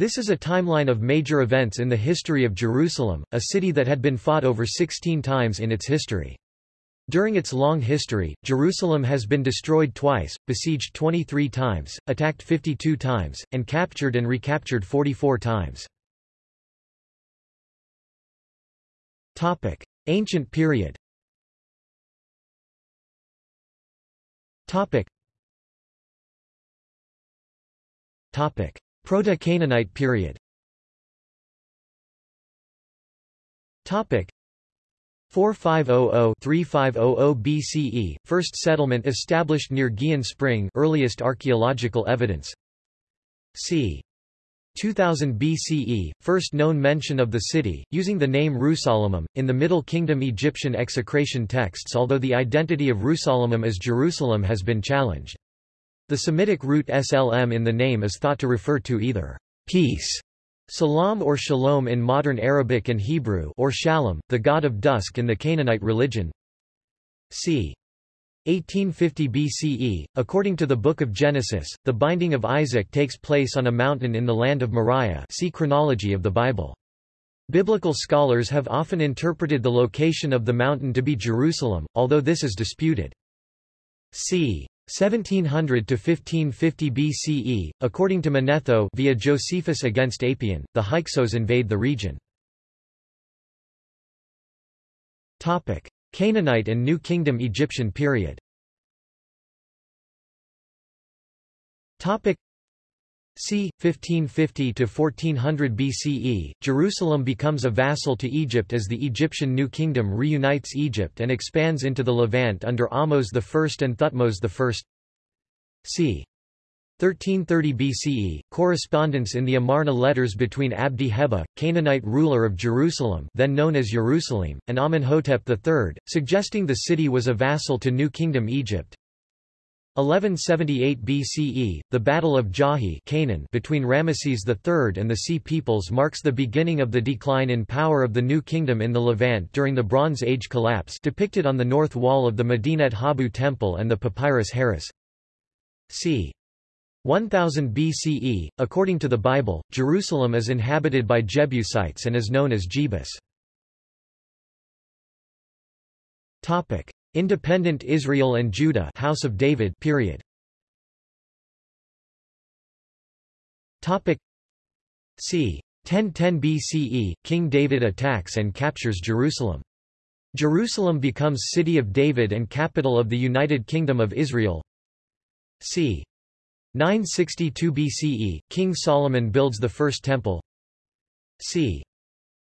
This is a timeline of major events in the history of Jerusalem, a city that had been fought over 16 times in its history. During its long history, Jerusalem has been destroyed twice, besieged 23 times, attacked 52 times, and captured and recaptured 44 times. Ancient period Proto-Canaanite period Topic 4500-3500 BCE, first settlement established near Gihon Spring earliest archaeological evidence c. 2000 BCE, first known mention of the city, using the name Rusalamim, in the Middle Kingdom Egyptian execration texts although the identity of Rusalamim as Jerusalem has been challenged. The Semitic root slm in the name is thought to refer to either peace Salam or Shalom in modern Arabic and Hebrew or Shalim, the god of dusk in the Canaanite religion. c. 1850 BCE, according to the Book of Genesis, the binding of Isaac takes place on a mountain in the land of Moriah see chronology of the Bible. Biblical scholars have often interpreted the location of the mountain to be Jerusalem, although this is disputed. c. 1700 to 1550 BCE, according to Manetho via Josephus against Apion, the Hyksos invade the region. Topic: Canaanite and New Kingdom Egyptian period. Topic: c. 1550–1400 BCE, Jerusalem becomes a vassal to Egypt as the Egyptian New Kingdom reunites Egypt and expands into the Levant under Ahmose I and Thutmose I. c. 1330 BCE, correspondence in the Amarna letters between Abdi Heba, Canaanite ruler of Jerusalem then known as Urusalim, and Amenhotep III, suggesting the city was a vassal to New Kingdom Egypt. 1178 BCE, the Battle of Djahy Canaan between Ramesses III and the Sea Peoples marks the beginning of the decline in power of the New Kingdom in the Levant during the Bronze Age collapse depicted on the north wall of the Medinet Habu Temple and the Papyrus Harris. c. 1000 BCE, according to the Bible, Jerusalem is inhabited by Jebusites and is known as Jebus. Independent Israel and Judah House of David period. Topic c. 1010 BCE, King David attacks and captures Jerusalem. Jerusalem becomes City of David and capital of the United Kingdom of Israel. c. 962 BCE, King Solomon builds the First Temple. c.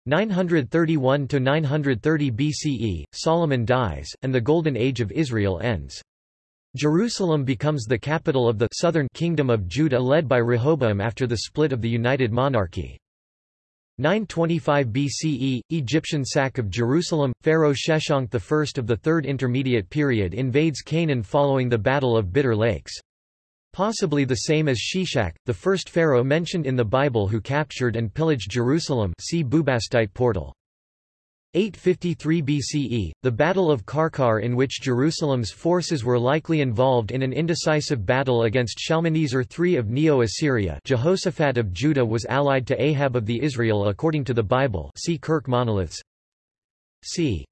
931 to 930 BCE, Solomon dies, and the Golden Age of Israel ends. Jerusalem becomes the capital of the southern kingdom of Judah led by Rehoboam after the split of the United Monarchy. 925 BCE, Egyptian sack of Jerusalem, Pharaoh Sheshonq I of the Third Intermediate Period invades Canaan following the Battle of Bitter Lakes. Possibly the same as Shishak, the first pharaoh mentioned in the Bible who captured and pillaged Jerusalem see Bubastite portal. 853 BCE, the Battle of Qarqar in which Jerusalem's forces were likely involved in an indecisive battle against Shalmaneser III of Neo-Assyria Jehoshaphat of Judah was allied to Ahab of the Israel according to the Bible see Kurkh Monoliths. c.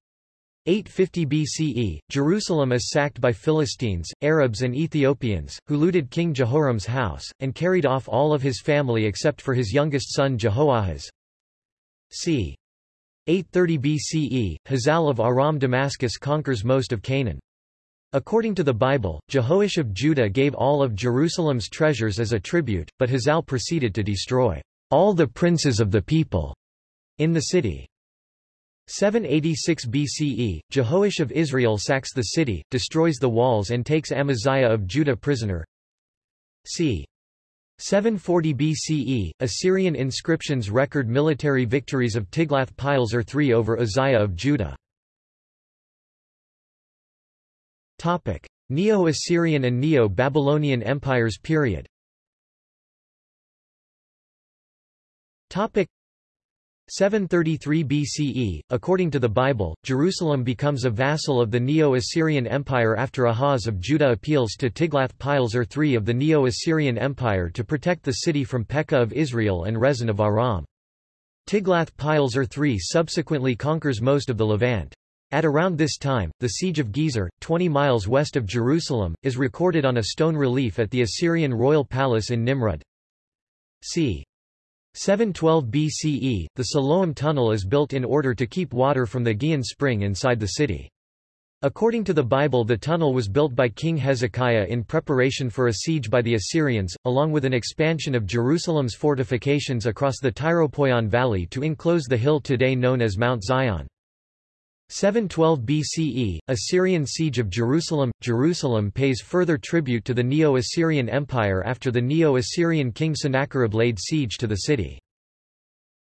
850 BCE, Jerusalem is sacked by Philistines, Arabs and Ethiopians, who looted King Jehoram's house, and carried off all of his family except for his youngest son Jehoahaz. c. 830 BCE, Hazael of Aram Damascus conquers most of Canaan. According to the Bible, Jehoash of Judah gave all of Jerusalem's treasures as a tribute, but Hazael proceeded to destroy all the princes of the people in the city. 786 BCE, Jehoash of Israel sacks the city, destroys the walls and takes Amaziah of Judah prisoner. c. 740 BCE, Assyrian inscriptions record military victories of Tiglath-Pileser III over Uzziah of Judah. Neo-Assyrian and Neo-Babylonian empires period 733 BCE, according to the Bible, Jerusalem becomes a vassal of the Neo-Assyrian Empire after Ahaz of Judah appeals to Tiglath-Pileser III of the Neo-Assyrian Empire to protect the city from Pekah of Israel and Rezin of Aram. Tiglath-Pileser III subsequently conquers most of the Levant. At around this time, the siege of Gezer, 20 miles west of Jerusalem, is recorded on a stone relief at the Assyrian royal palace in Nimrud. c. 712 BCE, the Siloam Tunnel is built in order to keep water from the Gihon spring inside the city. According to the Bible the tunnel was built by King Hezekiah in preparation for a siege by the Assyrians, along with an expansion of Jerusalem's fortifications across the Tyropoion Valley to enclose the hill today known as Mount Zion. 712 BCE, Assyrian siege of Jerusalem Jerusalem pays further tribute to the Neo-Assyrian Empire after the Neo-Assyrian king Sennacherib laid siege to the city.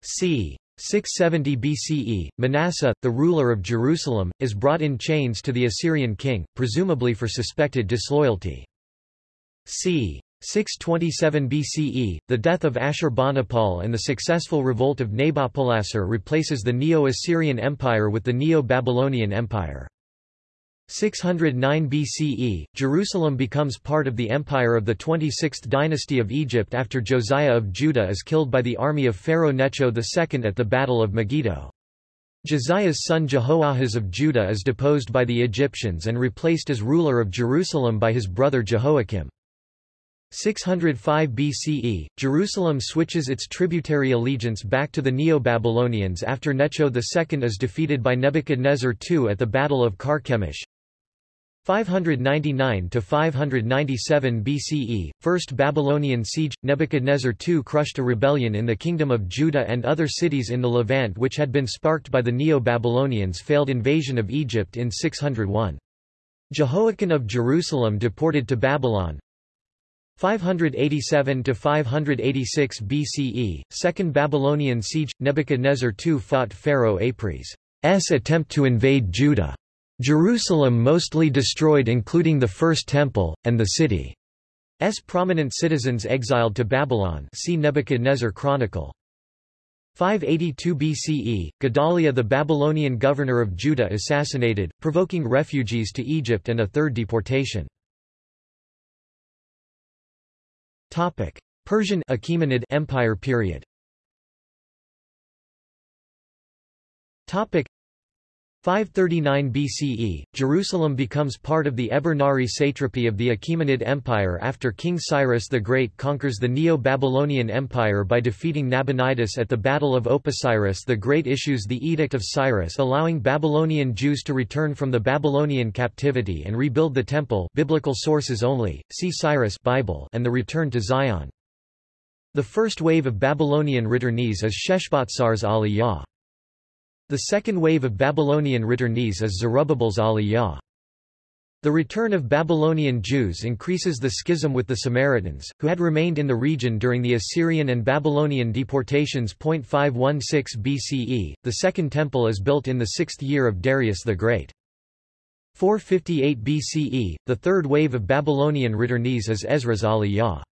c. 670 BCE, Manasseh, the ruler of Jerusalem, is brought in chains to the Assyrian king, presumably for suspected disloyalty. c. 627 BCE, the death of Ashurbanipal and the successful revolt of Nabopolassar replaces the Neo-Assyrian Empire with the Neo-Babylonian Empire. 609 BCE, Jerusalem becomes part of the empire of the 26th dynasty of Egypt after Josiah of Judah is killed by the army of Pharaoh Necho II at the Battle of Megiddo. Josiah's son Jehoahaz of Judah is deposed by the Egyptians and replaced as ruler of Jerusalem by his brother Jehoiakim. 605 BCE, Jerusalem switches its tributary allegiance back to the Neo-Babylonians after Necho II is defeated by Nebuchadnezzar II at the Battle of Carchemish. 599–597 BCE, First Babylonian siege, Nebuchadnezzar II crushed a rebellion in the Kingdom of Judah and other cities in the Levant which had been sparked by the Neo-Babylonians' failed invasion of Egypt in 601. Jehoiachin of Jerusalem deported to Babylon, 587 to 586 BCE, Second Babylonian siege. Nebuchadnezzar II fought Pharaoh Apries' attempt to invade Judah. Jerusalem mostly destroyed including the First Temple, and the city's prominent citizens exiled to Babylon see Nebuchadnezzar Chronicle. 582 BCE, Gedaliah the Babylonian governor of Judah assassinated, provoking refugees to Egypt and a third deportation. Topic: Persian Achaemenid Empire period. Topic: 539 BCE, Jerusalem becomes part of the Eber-Nari satrapy of the Achaemenid Empire after King Cyrus the Great conquers the Neo-Babylonian Empire by defeating Nabonidus at the Battle of Opis Cyrus the Great issues the Edict of Cyrus allowing Babylonian Jews to return from the Babylonian captivity and rebuild the Temple biblical sources only, see Cyrus Bible and the return to Zion. The first wave of Babylonian returnees is Sheshbazzar's Aliyah. The second wave of Babylonian returnees is Zerubbabel's Aliyah. The return of Babylonian Jews increases the schism with the Samaritans, who had remained in the region during the Assyrian and Babylonian deportations. 516 BCE, the Second Temple is built in the sixth year of Darius the Great. 458 BCE, the third wave of Babylonian returnees is Ezra's Aliyah.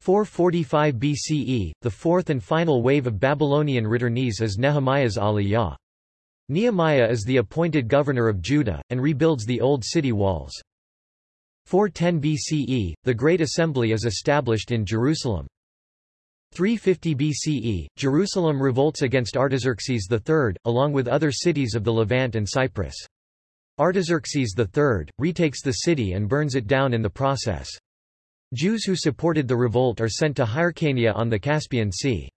445 BCE, the fourth and final wave of Babylonian returnees is Nehemiah's Aliyah. Nehemiah is the appointed governor of Judah, and rebuilds the old city walls. 410 BCE, the Great Assembly is established in Jerusalem. 350 BCE, Jerusalem revolts against Artaxerxes III, along with other cities of the Levant and Cyprus. Artaxerxes III, retakes the city and burns it down in the process. Jews who supported the revolt are sent to Hyrcania on the Caspian Sea.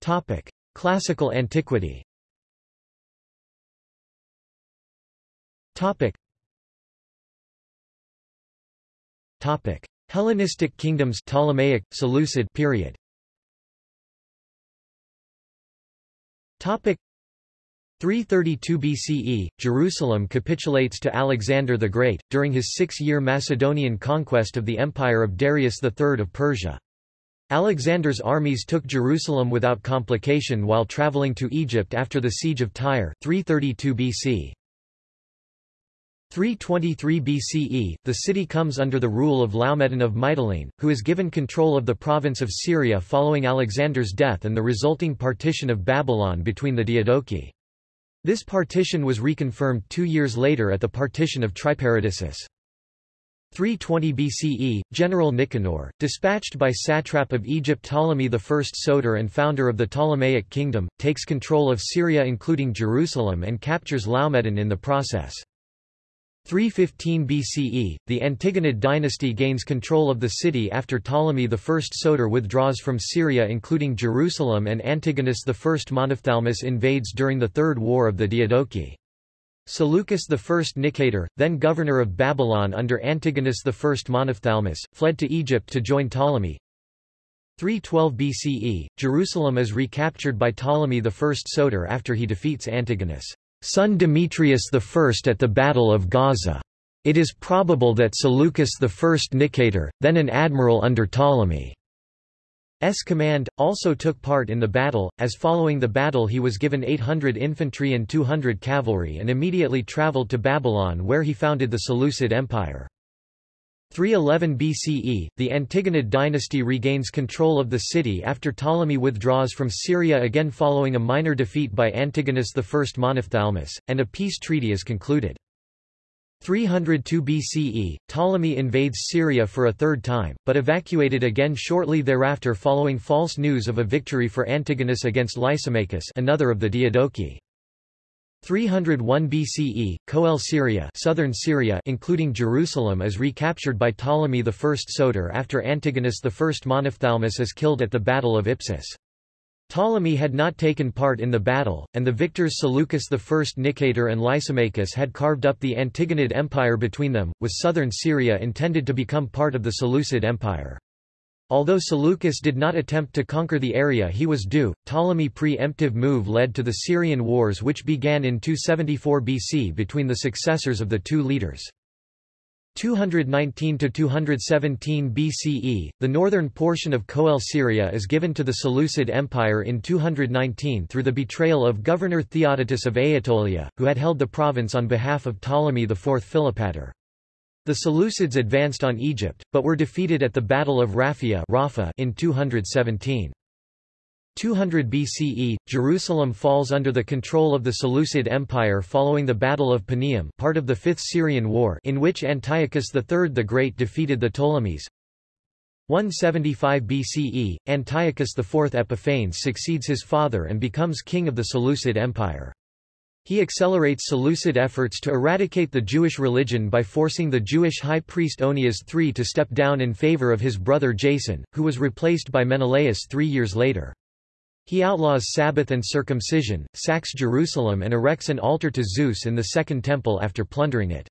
Topic: Classical antiquity. Topic. Topic: Hellenistic kingdoms Ptolemaic, Seleucid period. Topic 332 BCE, Jerusalem capitulates to Alexander the Great, during his six-year Macedonian conquest of the empire of Darius III of Persia. Alexander's armies took Jerusalem without complication while traveling to Egypt after the siege of Tyre 332 BC. 323 BCE, the city comes under the rule of Laomedon of Mytilene, who is given control of the province of Syria following Alexander's death and the resulting partition of Babylon between the Diadochi. This partition was reconfirmed two years later at the partition of Triparadisus. 320 BCE, General Nicanor, dispatched by satrap of Egypt Ptolemy I Soter and founder of the Ptolemaic kingdom, takes control of Syria including Jerusalem and captures Laomedon in the process. 315 BCE, the Antigonid dynasty gains control of the city after Ptolemy I Soter withdraws from Syria including Jerusalem and Antigonus I Monophthalmus invades during the Third War of the Diadochi. Seleucus I Nicator, then governor of Babylon under Antigonus I Monophthalmus, fled to Egypt to join Ptolemy. 312 BCE, Jerusalem is recaptured by Ptolemy I Soter after he defeats Antigonus' son Demetrius I at the Battle of Gaza. It is probable that Seleucus I Nicator, then an admiral under Ptolemy, S command, also took part in the battle, as following the battle he was given 800 infantry and 200 cavalry and immediately travelled to Babylon where he founded the Seleucid Empire. 311 BCE, the Antigonid dynasty regains control of the city after Ptolemy withdraws from Syria again following a minor defeat by Antigonus I Monophthalmus, and a peace treaty is concluded. 302 BCE, Ptolemy invades Syria for a third time, but evacuated again shortly thereafter following false news of a victory for Antigonus against Lysimachus another of the Diadochi. 301 BCE, Coele Syria, southern Syria including Jerusalem is recaptured by Ptolemy I Soter after Antigonus I Monophthalmus is killed at the Battle of Ipsus. Ptolemy had not taken part in the battle, and the victors Seleucus I Nicator and Lysimachus had carved up the Antigonid Empire between them, with southern Syria intended to become part of the Seleucid Empire. Although Seleucus did not attempt to conquer the area he was due, Ptolemy's pre-emptive move led to the Syrian Wars which began in 274 BC between the successors of the two leaders. 219 to 217 BCE, the northern portion of Coele Syria is given to the Seleucid Empire in 219 through the betrayal of Governor Theodotus of Aetolia, who had held the province on behalf of Ptolemy IV Philopator. The Seleucids advanced on Egypt, but were defeated at the Battle of Raphia in 217. 200 BCE, Jerusalem falls under the control of the Seleucid Empire following the Battle of Panium part of the Fifth Syrian War in which Antiochus III the Great defeated the Ptolemies. 175 BCE, Antiochus IV Epiphanes succeeds his father and becomes king of the Seleucid Empire. He accelerates Seleucid efforts to eradicate the Jewish religion by forcing the Jewish high priest Onias III to step down in favor of his brother Jason, who was replaced by Menelaus three years later. He outlaws Sabbath and circumcision, sacks Jerusalem and erects an altar to Zeus in the Second Temple after plundering it.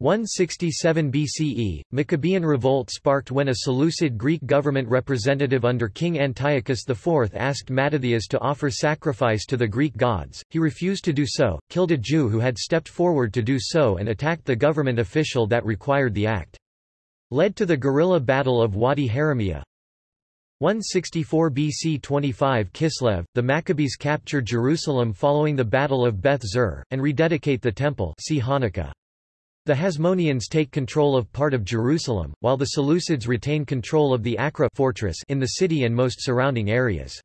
167 BCE, Maccabean revolt sparked when a Seleucid Greek government representative under King Antiochus IV asked Mattathias to offer sacrifice to the Greek gods. He refused to do so, killed a Jew who had stepped forward to do so and attacked the government official that required the act. Led to the guerrilla battle of Wadi Haramia, 164 BC 25 Kislev, the Maccabees capture Jerusalem following the Battle of Beth Zur, and rededicate the temple see Hanukkah. The Hasmoneans take control of part of Jerusalem, while the Seleucids retain control of the Acra fortress in the city and most surrounding areas.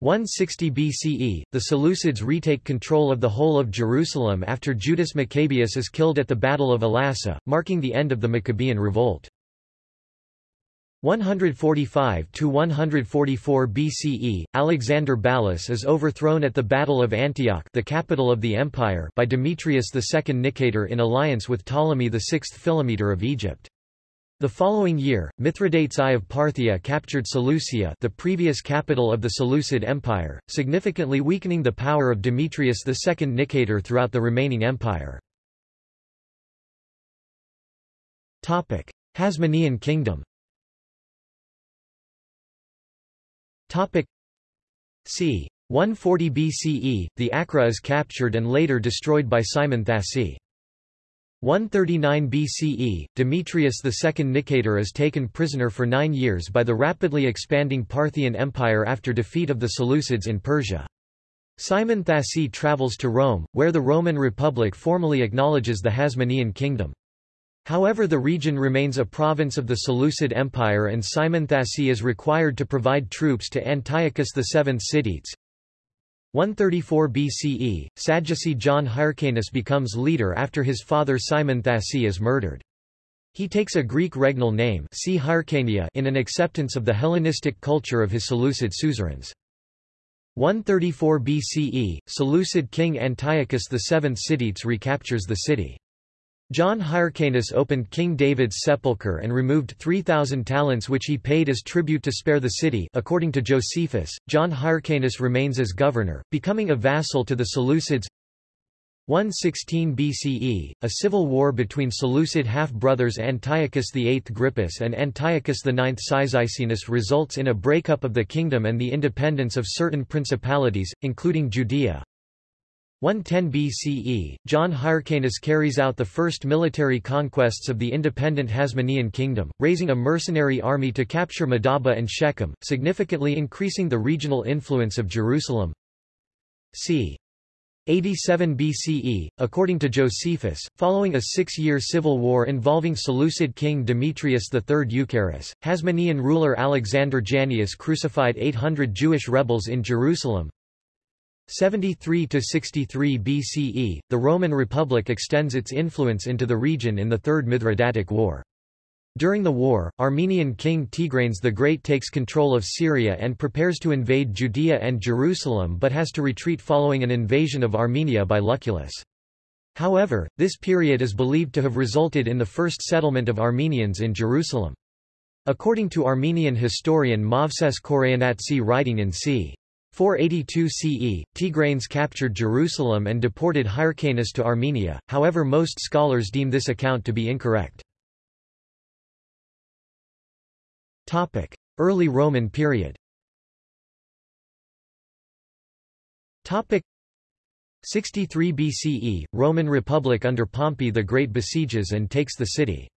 160 BCE, the Seleucids retake control of the whole of Jerusalem after Judas Maccabeus is killed at the Battle of Elassa, marking the end of the Maccabean revolt. 145 to 144 BCE, Alexander Ballas is overthrown at the Battle of Antioch, the capital of the empire, by Demetrius II Nicator in alliance with Ptolemy VI Philometor of Egypt. The following year, Mithridates I of Parthia captured Seleucia, the previous capital of the Seleucid Empire, significantly weakening the power of Demetrius II Nicator throughout the remaining empire. Hasmonean Kingdom. Topic c. 140 BCE, the Acra is captured and later destroyed by Simon Thassi. 139 BCE, Demetrius II Nicator is taken prisoner for nine years by the rapidly expanding Parthian Empire after defeat of the Seleucids in Persia. Simon Thassi travels to Rome, where the Roman Republic formally acknowledges the Hasmonean kingdom. However the region remains a province of the Seleucid Empire and Simon Thassi is required to provide troops to Antiochus VII Sidetes. 134 BCE, Sadducee John Hyrcanus becomes leader after his father Simon Thassi is murdered. He takes a Greek regnal name see Hyrcania in an acceptance of the Hellenistic culture of his Seleucid suzerains. 134 BCE, Seleucid king Antiochus VII Sidetes recaptures the city. John Hyrcanus opened King David's sepulchre and removed 3,000 talents which he paid as tribute to spare the city according to Josephus, John Hyrcanus remains as governor, becoming a vassal to the Seleucids 116 BCE, a civil war between Seleucid half-brothers Antiochus VIII Grypus and Antiochus IX Cyzicenus results in a breakup of the kingdom and the independence of certain principalities, including Judea. 110 BCE, John Hyrcanus carries out the first military conquests of the independent Hasmonean kingdom, raising a mercenary army to capture Madaba and Shechem, significantly increasing the regional influence of Jerusalem. c. 87 BCE, according to Josephus, following a six-year civil war involving Seleucid king Demetrius III Eucaerus, Hasmonean ruler Alexander Jannaeus crucified 800 Jewish rebels in Jerusalem, 73 to 63 BCE, the Roman Republic extends its influence into the region in the Third Mithridatic War. During the war, Armenian king Tigranes the Great takes control of Syria and prepares to invade Judea and Jerusalem but has to retreat following an invasion of Armenia by Lucullus. However, this period is believed to have resulted in the first settlement of Armenians in Jerusalem. According to Armenian historian Movses Khorenatsi writing in c. 482 CE, Tigranes captured Jerusalem and deported Hyrcanus to Armenia, however most scholars deem this account to be incorrect. Early Roman period 63 BCE, Roman Republic under Pompey the Great besieges and takes the city.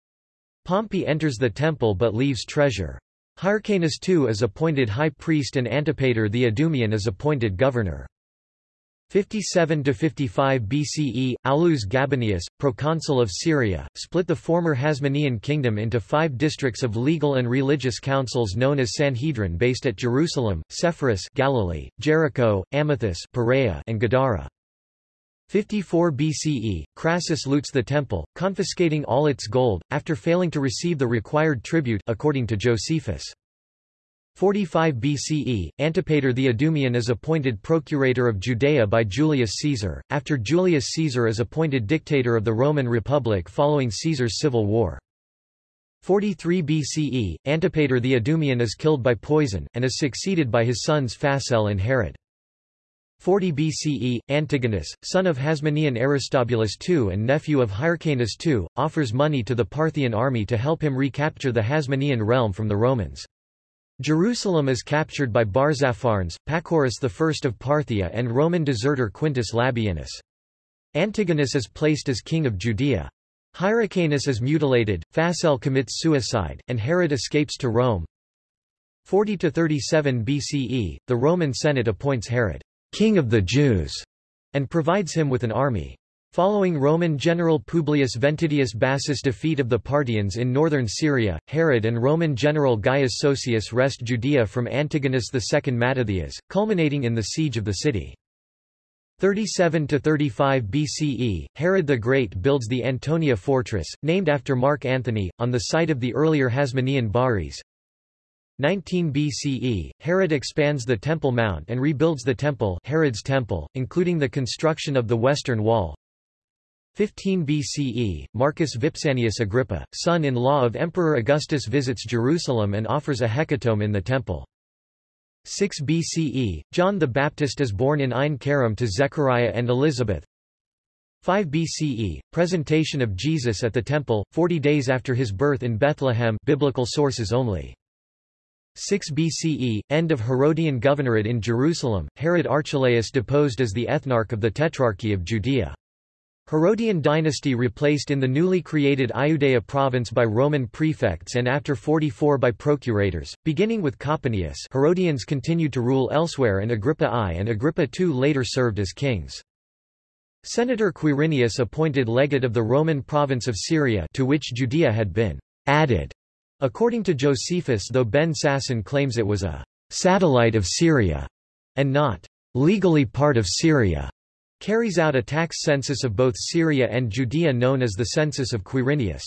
Pompey enters the temple but leaves treasure. Hyrcanus II is appointed high priest and Antipater the Idumean is appointed governor. 57–55 BCE, Aulus Gabinius, proconsul of Syria, split the former Hasmonean kingdom into five districts of legal and religious councils known as Sanhedrin based at Jerusalem, Sepphoris Galilee, Jericho, Amathus Perea, and Gadara. 54 BCE, Crassus loots the temple, confiscating all its gold, after failing to receive the required tribute according to Josephus. 45 BCE, Antipater the Idumean is appointed procurator of Judea by Julius Caesar, after Julius Caesar is appointed dictator of the Roman Republic following Caesar's civil war. 43 BCE, Antipater the Idumean is killed by poison, and is succeeded by his sons Phasael and Herod. 40 BCE, Antigonus, son of Hasmonean Aristobulus II and nephew of Hyrcanus II, offers money to the Parthian army to help him recapture the Hasmonean realm from the Romans. Jerusalem is captured by Barzapharnes, Pacorus I of Parthia and Roman deserter Quintus Labienus. Antigonus is placed as king of Judea. Hyrcanus is mutilated, Phasael commits suicide, and Herod escapes to Rome. 40–37 BCE, the Roman Senate appoints Herod king of the Jews, and provides him with an army. Following Roman general Publius Ventidius Bassus' defeat of the Parthians in northern Syria, Herod and Roman general Gaius Sosius wrest Judea from Antigonus II Mattathias, culminating in the siege of the city. 37–35 BCE, Herod the Great builds the Antonia fortress, named after Mark Antony, on the site of the earlier Hasmonean Baris, 19 BCE, Herod expands the Temple Mount and rebuilds the temple Herod's temple, including the construction of the Western Wall. 15 BCE, Marcus Vipsanius Agrippa, son-in-law of Emperor Augustus visits Jerusalem and offers a hecatomb in the temple. 6 BCE, John the Baptist is born in Ein Karim to Zechariah and Elizabeth. 5 BCE, presentation of Jesus at the temple, 40 days after his birth in Bethlehem biblical sources only. 6 BCE, end of Herodian governorate in Jerusalem, Herod Archelaus deposed as the ethnarch of the Tetrarchy of Judea. Herodian dynasty replaced in the newly created Iudea province by Roman prefects and after 44 by procurators, beginning with Coponius Herodians continued to rule elsewhere and Agrippa I and Agrippa II later served as kings. Senator Quirinius appointed legate of the Roman province of Syria to which Judea had been added, according to Josephus though Ben Sasson claims it was a satellite of Syria and not legally part of Syria carries out a tax census of both Syria and Judea known as the Census of Quirinius.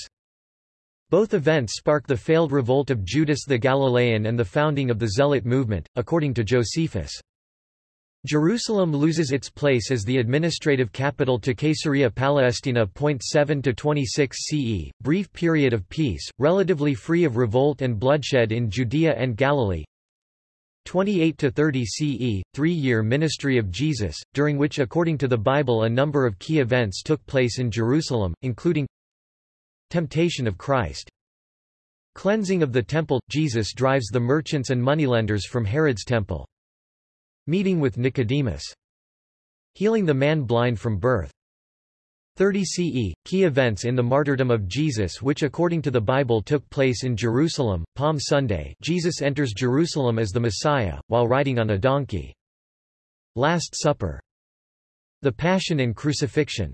Both events spark the failed revolt of Judas the Galilean and the founding of the Zealot movement, according to Josephus. Jerusalem loses its place as the administrative capital to Caesarea Palestina. 7 to 26 CE, brief period of peace, relatively free of revolt and bloodshed in Judea and Galilee. 28 to 30 CE, three-year ministry of Jesus, during which according to the Bible a number of key events took place in Jerusalem, including Temptation of Christ Cleansing of the temple – Jesus drives the merchants and moneylenders from Herod's temple. Meeting with Nicodemus. Healing the man blind from birth. 30 CE, key events in the martyrdom of Jesus which according to the Bible took place in Jerusalem, Palm Sunday Jesus enters Jerusalem as the Messiah, while riding on a donkey. Last Supper. The Passion and Crucifixion.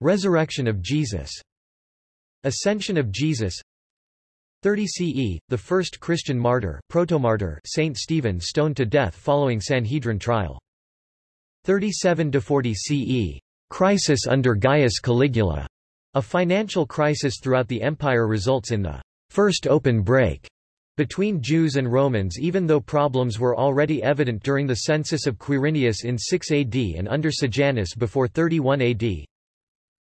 Resurrection of Jesus. Ascension of Jesus 30 CE, the first Christian martyr protomartyr Saint Stephen stoned to death following Sanhedrin trial. 37–40 CE, Crisis under Gaius Caligula. A financial crisis throughout the empire results in the first open break between Jews and Romans even though problems were already evident during the census of Quirinius in 6 AD and under Sejanus before 31 AD.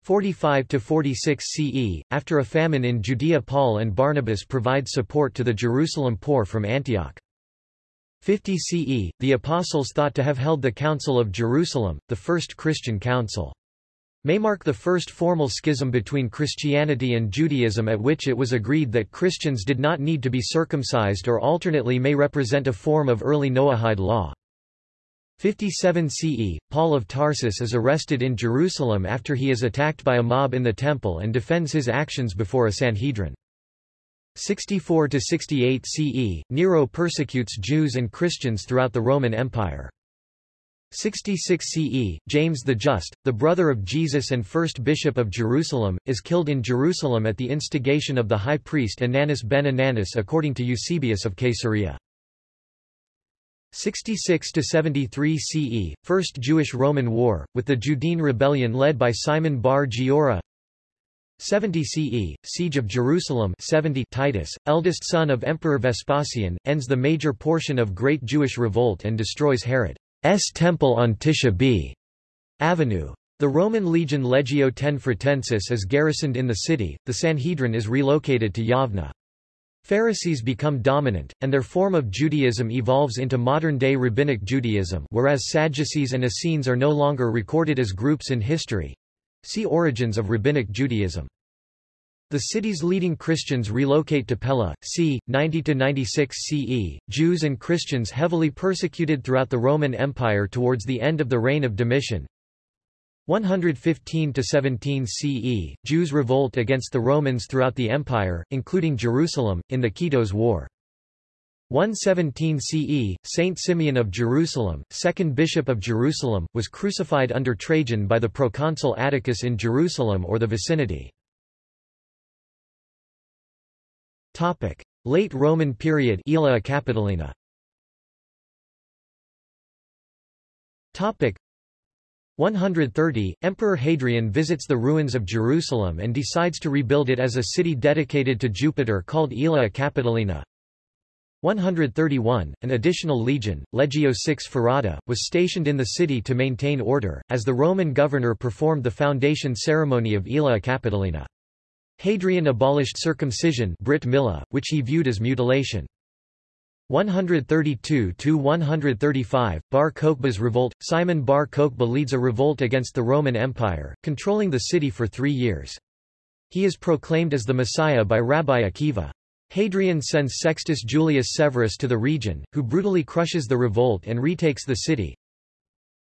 45–46 CE, after a famine in Judea Paul and Barnabas provide support to the Jerusalem poor from Antioch. 50 CE, the Apostles thought to have held the Council of Jerusalem, the first Christian council. May mark the first formal schism between Christianity and Judaism at which it was agreed that Christians did not need to be circumcised or alternately may represent a form of early Noahide law. 57 CE, Paul of Tarsus is arrested in Jerusalem after he is attacked by a mob in the temple and defends his actions before a Sanhedrin. 64 to 68 CE, Nero persecutes Jews and Christians throughout the Roman Empire. 66 CE, James the Just, the brother of Jesus and first bishop of Jerusalem, is killed in Jerusalem at the instigation of the high priest Ananus ben Ananus according to Eusebius of Caesarea. 66 to 73 CE, First Jewish-Roman War, with the Judean rebellion led by Simon bar Giora. 70 CE, Siege of Jerusalem 70 Titus, eldest son of Emperor Vespasian, ends the major portion of Great Jewish Revolt and destroys Herod's temple on Tisha B. Avenue. The Roman legion Legio X Fretensis is garrisoned in the city, the Sanhedrin is relocated to Yavna. Pharisees become dominant, and their form of Judaism evolves into modern-day Rabbinic Judaism whereas Sadducees and Essenes are no longer recorded as groups in history. See Origins of Rabbinic Judaism. The city's leading Christians relocate to Pella, c. 90–96 CE. Jews and Christians heavily persecuted throughout the Roman Empire towards the end of the reign of Domitian. 115–17 CE, Jews revolt against the Romans throughout the empire, including Jerusalem, in the Kitos War. 117 CE, Saint Simeon of Jerusalem, second bishop of Jerusalem, was crucified under Trajan by the proconsul Atticus in Jerusalem or the vicinity. Topic: Late Roman period Capitolina 130, Emperor Hadrian visits the ruins of Jerusalem and decides to rebuild it as a city dedicated to Jupiter called Aelia Capitolina. 131, an additional legion, Legio VI Ferrata, was stationed in the city to maintain order, as the Roman governor performed the foundation ceremony of Aelia Capitolina. Hadrian abolished circumcision Brit Mila, which he viewed as mutilation. 132–135, Bar Kokhba's revolt – Simon Bar Kokhba leads a revolt against the Roman Empire, controlling the city for three years. He is proclaimed as the Messiah by Rabbi Akiva. Hadrian sends Sextus Julius Severus to the region, who brutally crushes the revolt and retakes the city.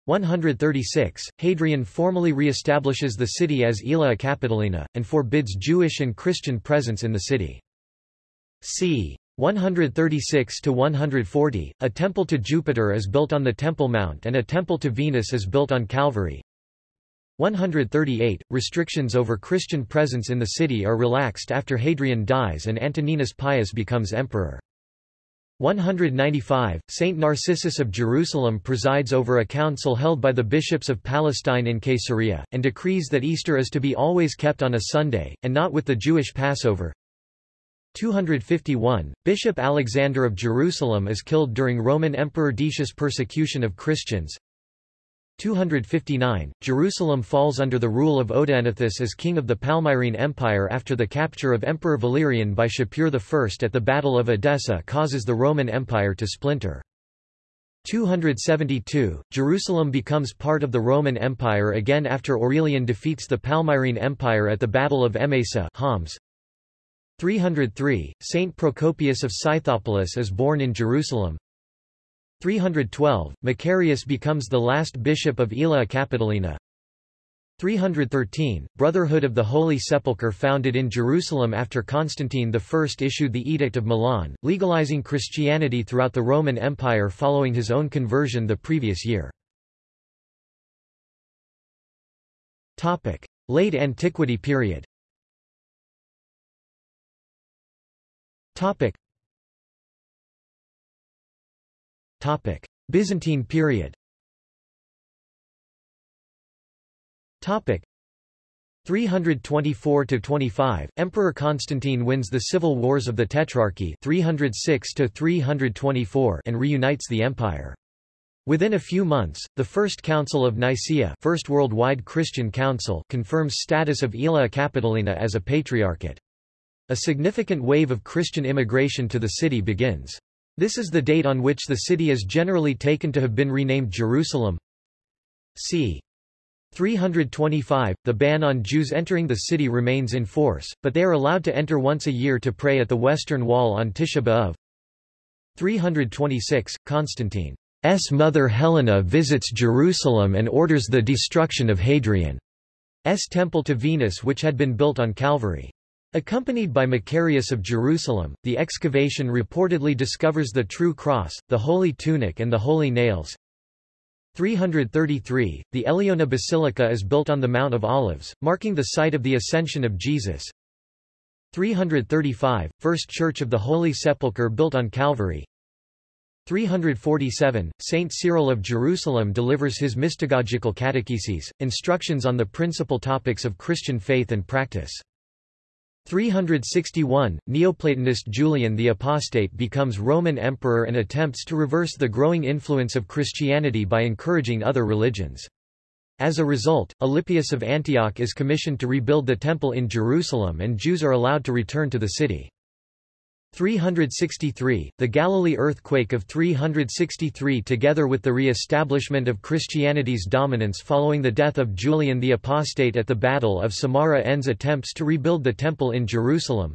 136, Hadrian formally re-establishes the city as Aelia Capitolina, and forbids Jewish and Christian presence in the city. c. 136–140, a temple to Jupiter is built on the Temple Mount and a temple to Venus is built on Calvary. 138, restrictions over Christian presence in the city are relaxed after Hadrian dies and Antoninus Pius becomes emperor. 195, Saint Narcissus of Jerusalem presides over a council held by the bishops of Palestine in Caesarea, and decrees that Easter is to be always kept on a Sunday, and not with the Jewish Passover. 251, Bishop Alexander of Jerusalem is killed during Roman Emperor Decius' persecution of Christians. 259, Jerusalem falls under the rule of Odaenathus as king of the Palmyrene Empire after the capture of Emperor Valerian by Shapur I at the Battle of Edessa causes the Roman Empire to splinter. 272, Jerusalem becomes part of the Roman Empire again after Aurelian defeats the Palmyrene Empire at the Battle of Emesa Homs. 303, Saint Procopius of Scythopolis is born in Jerusalem. 312, Macarius becomes the last bishop of Aelia Capitolina. 313, Brotherhood of the Holy Sepulchre founded in Jerusalem after Constantine I issued the Edict of Milan, legalizing Christianity throughout the Roman Empire following his own conversion the previous year. Late Antiquity period Topic: Topic. Byzantine period. Topic 324 to 25 Emperor Constantine wins the civil wars of the Tetrarchy 306 to 324 and reunites the empire. Within a few months, the First Council of Nicaea First Worldwide Christian Council confirms status of Aelia Capitolina as a patriarchate. A significant wave of Christian immigration to the city begins. This is the date on which the city is generally taken to have been renamed Jerusalem. c. 325, the ban on Jews entering the city remains in force, but they are allowed to enter once a year to pray at the western wall on Tisha B'Av. 326, Constantine's mother Helena visits Jerusalem and orders the destruction of Hadrian's temple to Venus which had been built on Calvary. Accompanied by Macarius of Jerusalem, the excavation reportedly discovers the true cross, the holy tunic and the holy nails. 333, the Eleona Basilica is built on the Mount of Olives, marking the site of the Ascension of Jesus. 335, First Church of the Holy Sepulchre built on Calvary. 347, Saint Cyril of Jerusalem delivers his mystagogical catecheses, instructions on the principal topics of Christian faith and practice. 361, Neoplatonist Julian the Apostate becomes Roman emperor and attempts to reverse the growing influence of Christianity by encouraging other religions. As a result, Alypius of Antioch is commissioned to rebuild the temple in Jerusalem and Jews are allowed to return to the city. 363, the Galilee earthquake of 363 together with the re-establishment of Christianity's dominance following the death of Julian the Apostate at the Battle of Samarra ends attempts to rebuild the Temple in Jerusalem.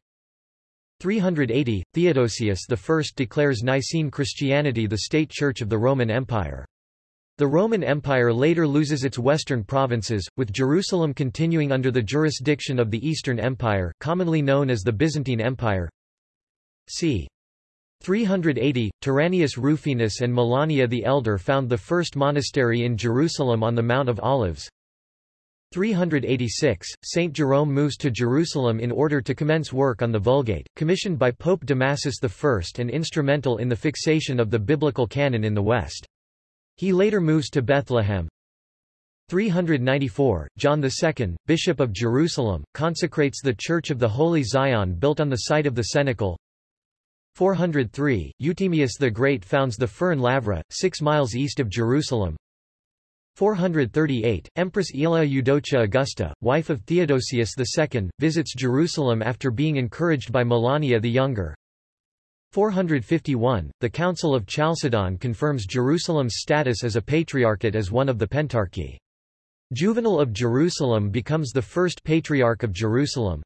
380, Theodosius I declares Nicene Christianity the state church of the Roman Empire. The Roman Empire later loses its western provinces, with Jerusalem continuing under the jurisdiction of the Eastern Empire commonly known as the Byzantine Empire. C. 380, Tyrannius Rufinus and Melania the Elder found the first monastery in Jerusalem on the Mount of Olives. 386, Saint Jerome moves to Jerusalem in order to commence work on the Vulgate, commissioned by Pope Damasus I and instrumental in the fixation of the biblical canon in the West. He later moves to Bethlehem. 394, John II, Bishop of Jerusalem, consecrates the Church of the Holy Zion built on the site of the Cenacle. 403, Euthymius the Great founds the Fern Lavra, six miles east of Jerusalem. 438, Empress Aelia Eudocia Augusta, wife of Theodosius II, visits Jerusalem after being encouraged by Melania the Younger. 451, the Council of Chalcedon confirms Jerusalem's status as a patriarchate as one of the Pentarchy. Juvenal of Jerusalem becomes the first patriarch of Jerusalem.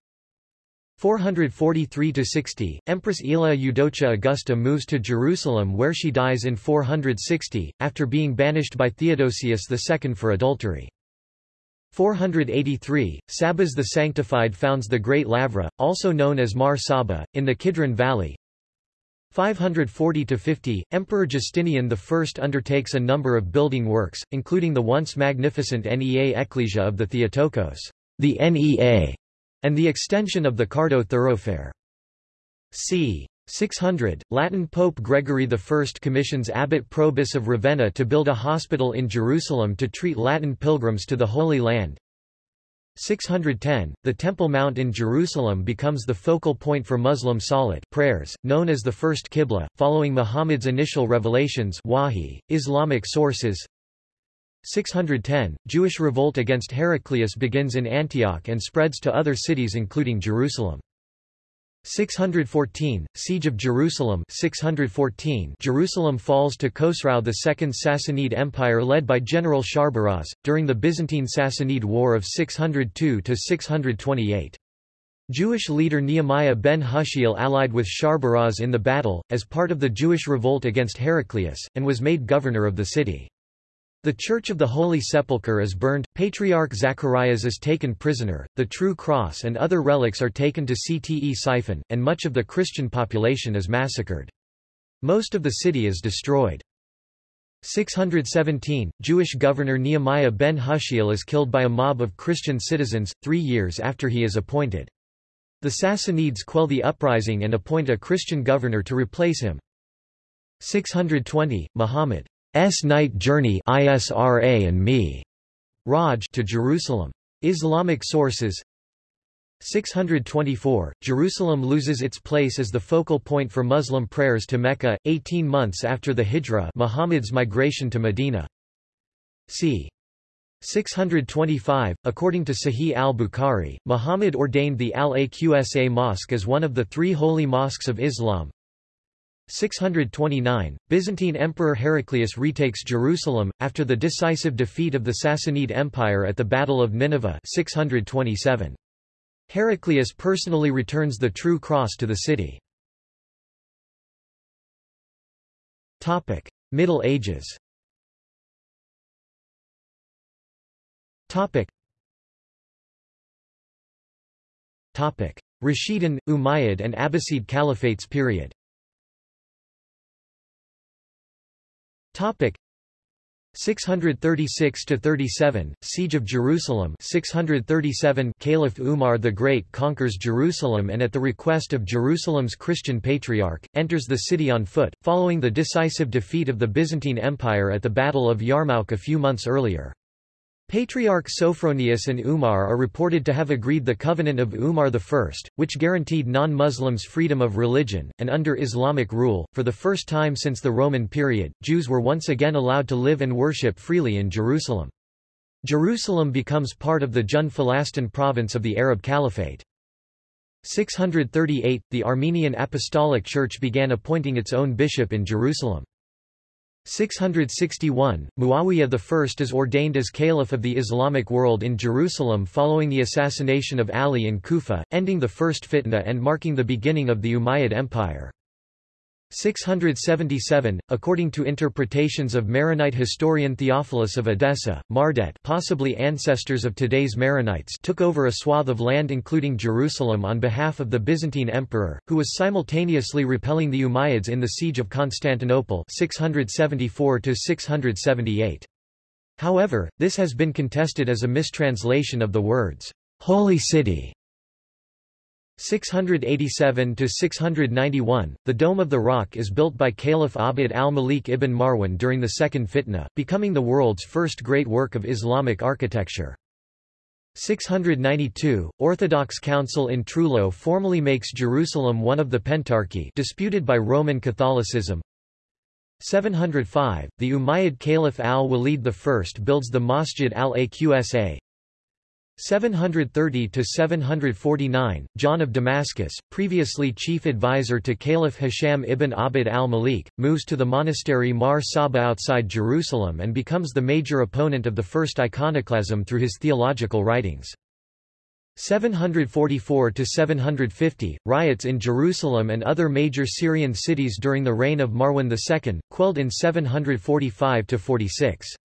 443–60, Empress Aelia Eudocia Augusta moves to Jerusalem where she dies in 460, after being banished by Theodosius II for adultery. 483, Sabas the Sanctified founds the Great Lavra, also known as Mar Saba, in the Kidron Valley. 540–50, Emperor Justinian I undertakes a number of building works, including the once magnificent Nea Ecclesia of the Theotokos the NEA, and the extension of the Cardo thoroughfare. c. 600, Latin Pope Gregory I commissions Abbot Probus of Ravenna to build a hospital in Jerusalem to treat Latin pilgrims to the Holy Land. 610, the Temple Mount in Jerusalem becomes the focal point for Muslim salat prayers, known as the First Qibla, following Muhammad's initial revelations Wahi, Islamic sources 610, Jewish revolt against Heraclius begins in Antioch and spreads to other cities including Jerusalem. 614, Siege of Jerusalem 614, Jerusalem falls to Khosrau II Sassanid Empire led by General Sharbaraz, during the Byzantine-Sassanid War of 602–628. Jewish leader Nehemiah ben Hushiel allied with Sharbaraz in the battle, as part of the Jewish revolt against Heraclius, and was made governor of the city. The Church of the Holy Sepulchre is burned, Patriarch Zacharias is taken prisoner, the True Cross and other relics are taken to Ctesiphon, and much of the Christian population is massacred. Most of the city is destroyed. 617, Jewish governor Nehemiah ben Hushiel is killed by a mob of Christian citizens, three years after he is appointed. The Sassanids quell the uprising and appoint a Christian governor to replace him. 620, Muhammad S night journey ISRA and me Raj to Jerusalem. Islamic sources 624, Jerusalem loses its place as the focal point for Muslim prayers to Mecca, 18 months after the Hijra Muhammad's migration to Medina. c. 625, according to Sahih al-Bukhari, Muhammad ordained the Al-Aqsa Mosque as one of the three holy mosques of Islam, 629, Byzantine Emperor Heraclius retakes Jerusalem, after the decisive defeat of the Sassanid Empire at the Battle of Nineveh 627. Heraclius personally returns the True Cross to the city. Middle Ages Rashidun, Umayyad and Abbasid Caliphates period Topic. 636 to 37 Siege of Jerusalem. 637 Caliph Umar the Great conquers Jerusalem and at the request of Jerusalem's Christian patriarch enters the city on foot following the decisive defeat of the Byzantine Empire at the Battle of Yarmouk a few months earlier Patriarch Sophronius and Umar are reported to have agreed the Covenant of Umar I, which guaranteed non-Muslims freedom of religion, and under Islamic rule, for the first time since the Roman period, Jews were once again allowed to live and worship freely in Jerusalem. Jerusalem becomes part of the Jund Filastin province of the Arab Caliphate. 638 – The Armenian Apostolic Church began appointing its own bishop in Jerusalem. 661, Muawiyah I is ordained as Caliph of the Islamic world in Jerusalem following the assassination of Ali in Kufa, ending the first fitna and marking the beginning of the Umayyad Empire. 677, according to interpretations of Maronite historian Theophilus of Edessa, Mardet possibly ancestors of today's Maronites took over a swath of land including Jerusalem on behalf of the Byzantine emperor, who was simultaneously repelling the Umayyads in the siege of Constantinople 674 -678. However, this has been contested as a mistranslation of the words, "'Holy City' 687–691, the Dome of the Rock is built by Caliph Abd al-Malik ibn Marwan during the Second Fitna, becoming the world's first great work of Islamic architecture. 692, Orthodox Council in Trullo formally makes Jerusalem one of the Pentarchy disputed by Roman Catholicism. 705, the Umayyad Caliph al-Walid I builds the Masjid al-Aqsa, 730–749, John of Damascus, previously chief advisor to Caliph Hisham ibn Abd al-Malik, moves to the monastery Mar Saba outside Jerusalem and becomes the major opponent of the first iconoclasm through his theological writings. 744–750, riots in Jerusalem and other major Syrian cities during the reign of Marwan II, quelled in 745–46.